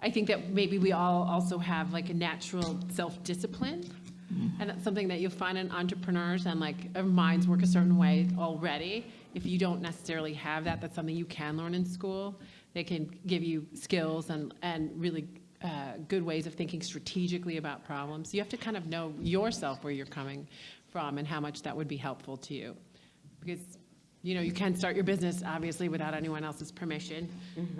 I think that maybe we all also have like a natural self-discipline. And that's something that you'll find in entrepreneurs and like our minds work a certain way already. If you don't necessarily have that, that's something you can learn in school. They can give you skills and, and really uh, good ways of thinking strategically about problems. You have to kind of know yourself where you're coming from and how much that would be helpful to you. Because you know, you can start your business, obviously, without anyone else's permission.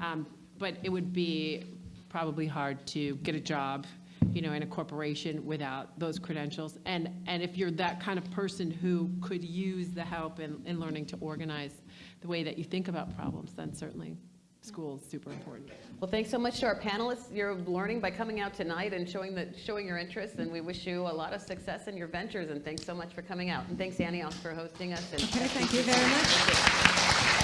Um, But it would be probably hard to get a job, you know, in a corporation without those credentials. And, and if you're that kind of person who could use the help in, in learning to organize the way that you think about problems, then certainly school is super important. Well, thanks so much to our panelists. You're learning by coming out tonight and showing the, showing your interest, and we wish you a lot of success in your ventures, and thanks so much for coming out. And thanks, Annie, also for hosting us. and- Okay, thank you very much.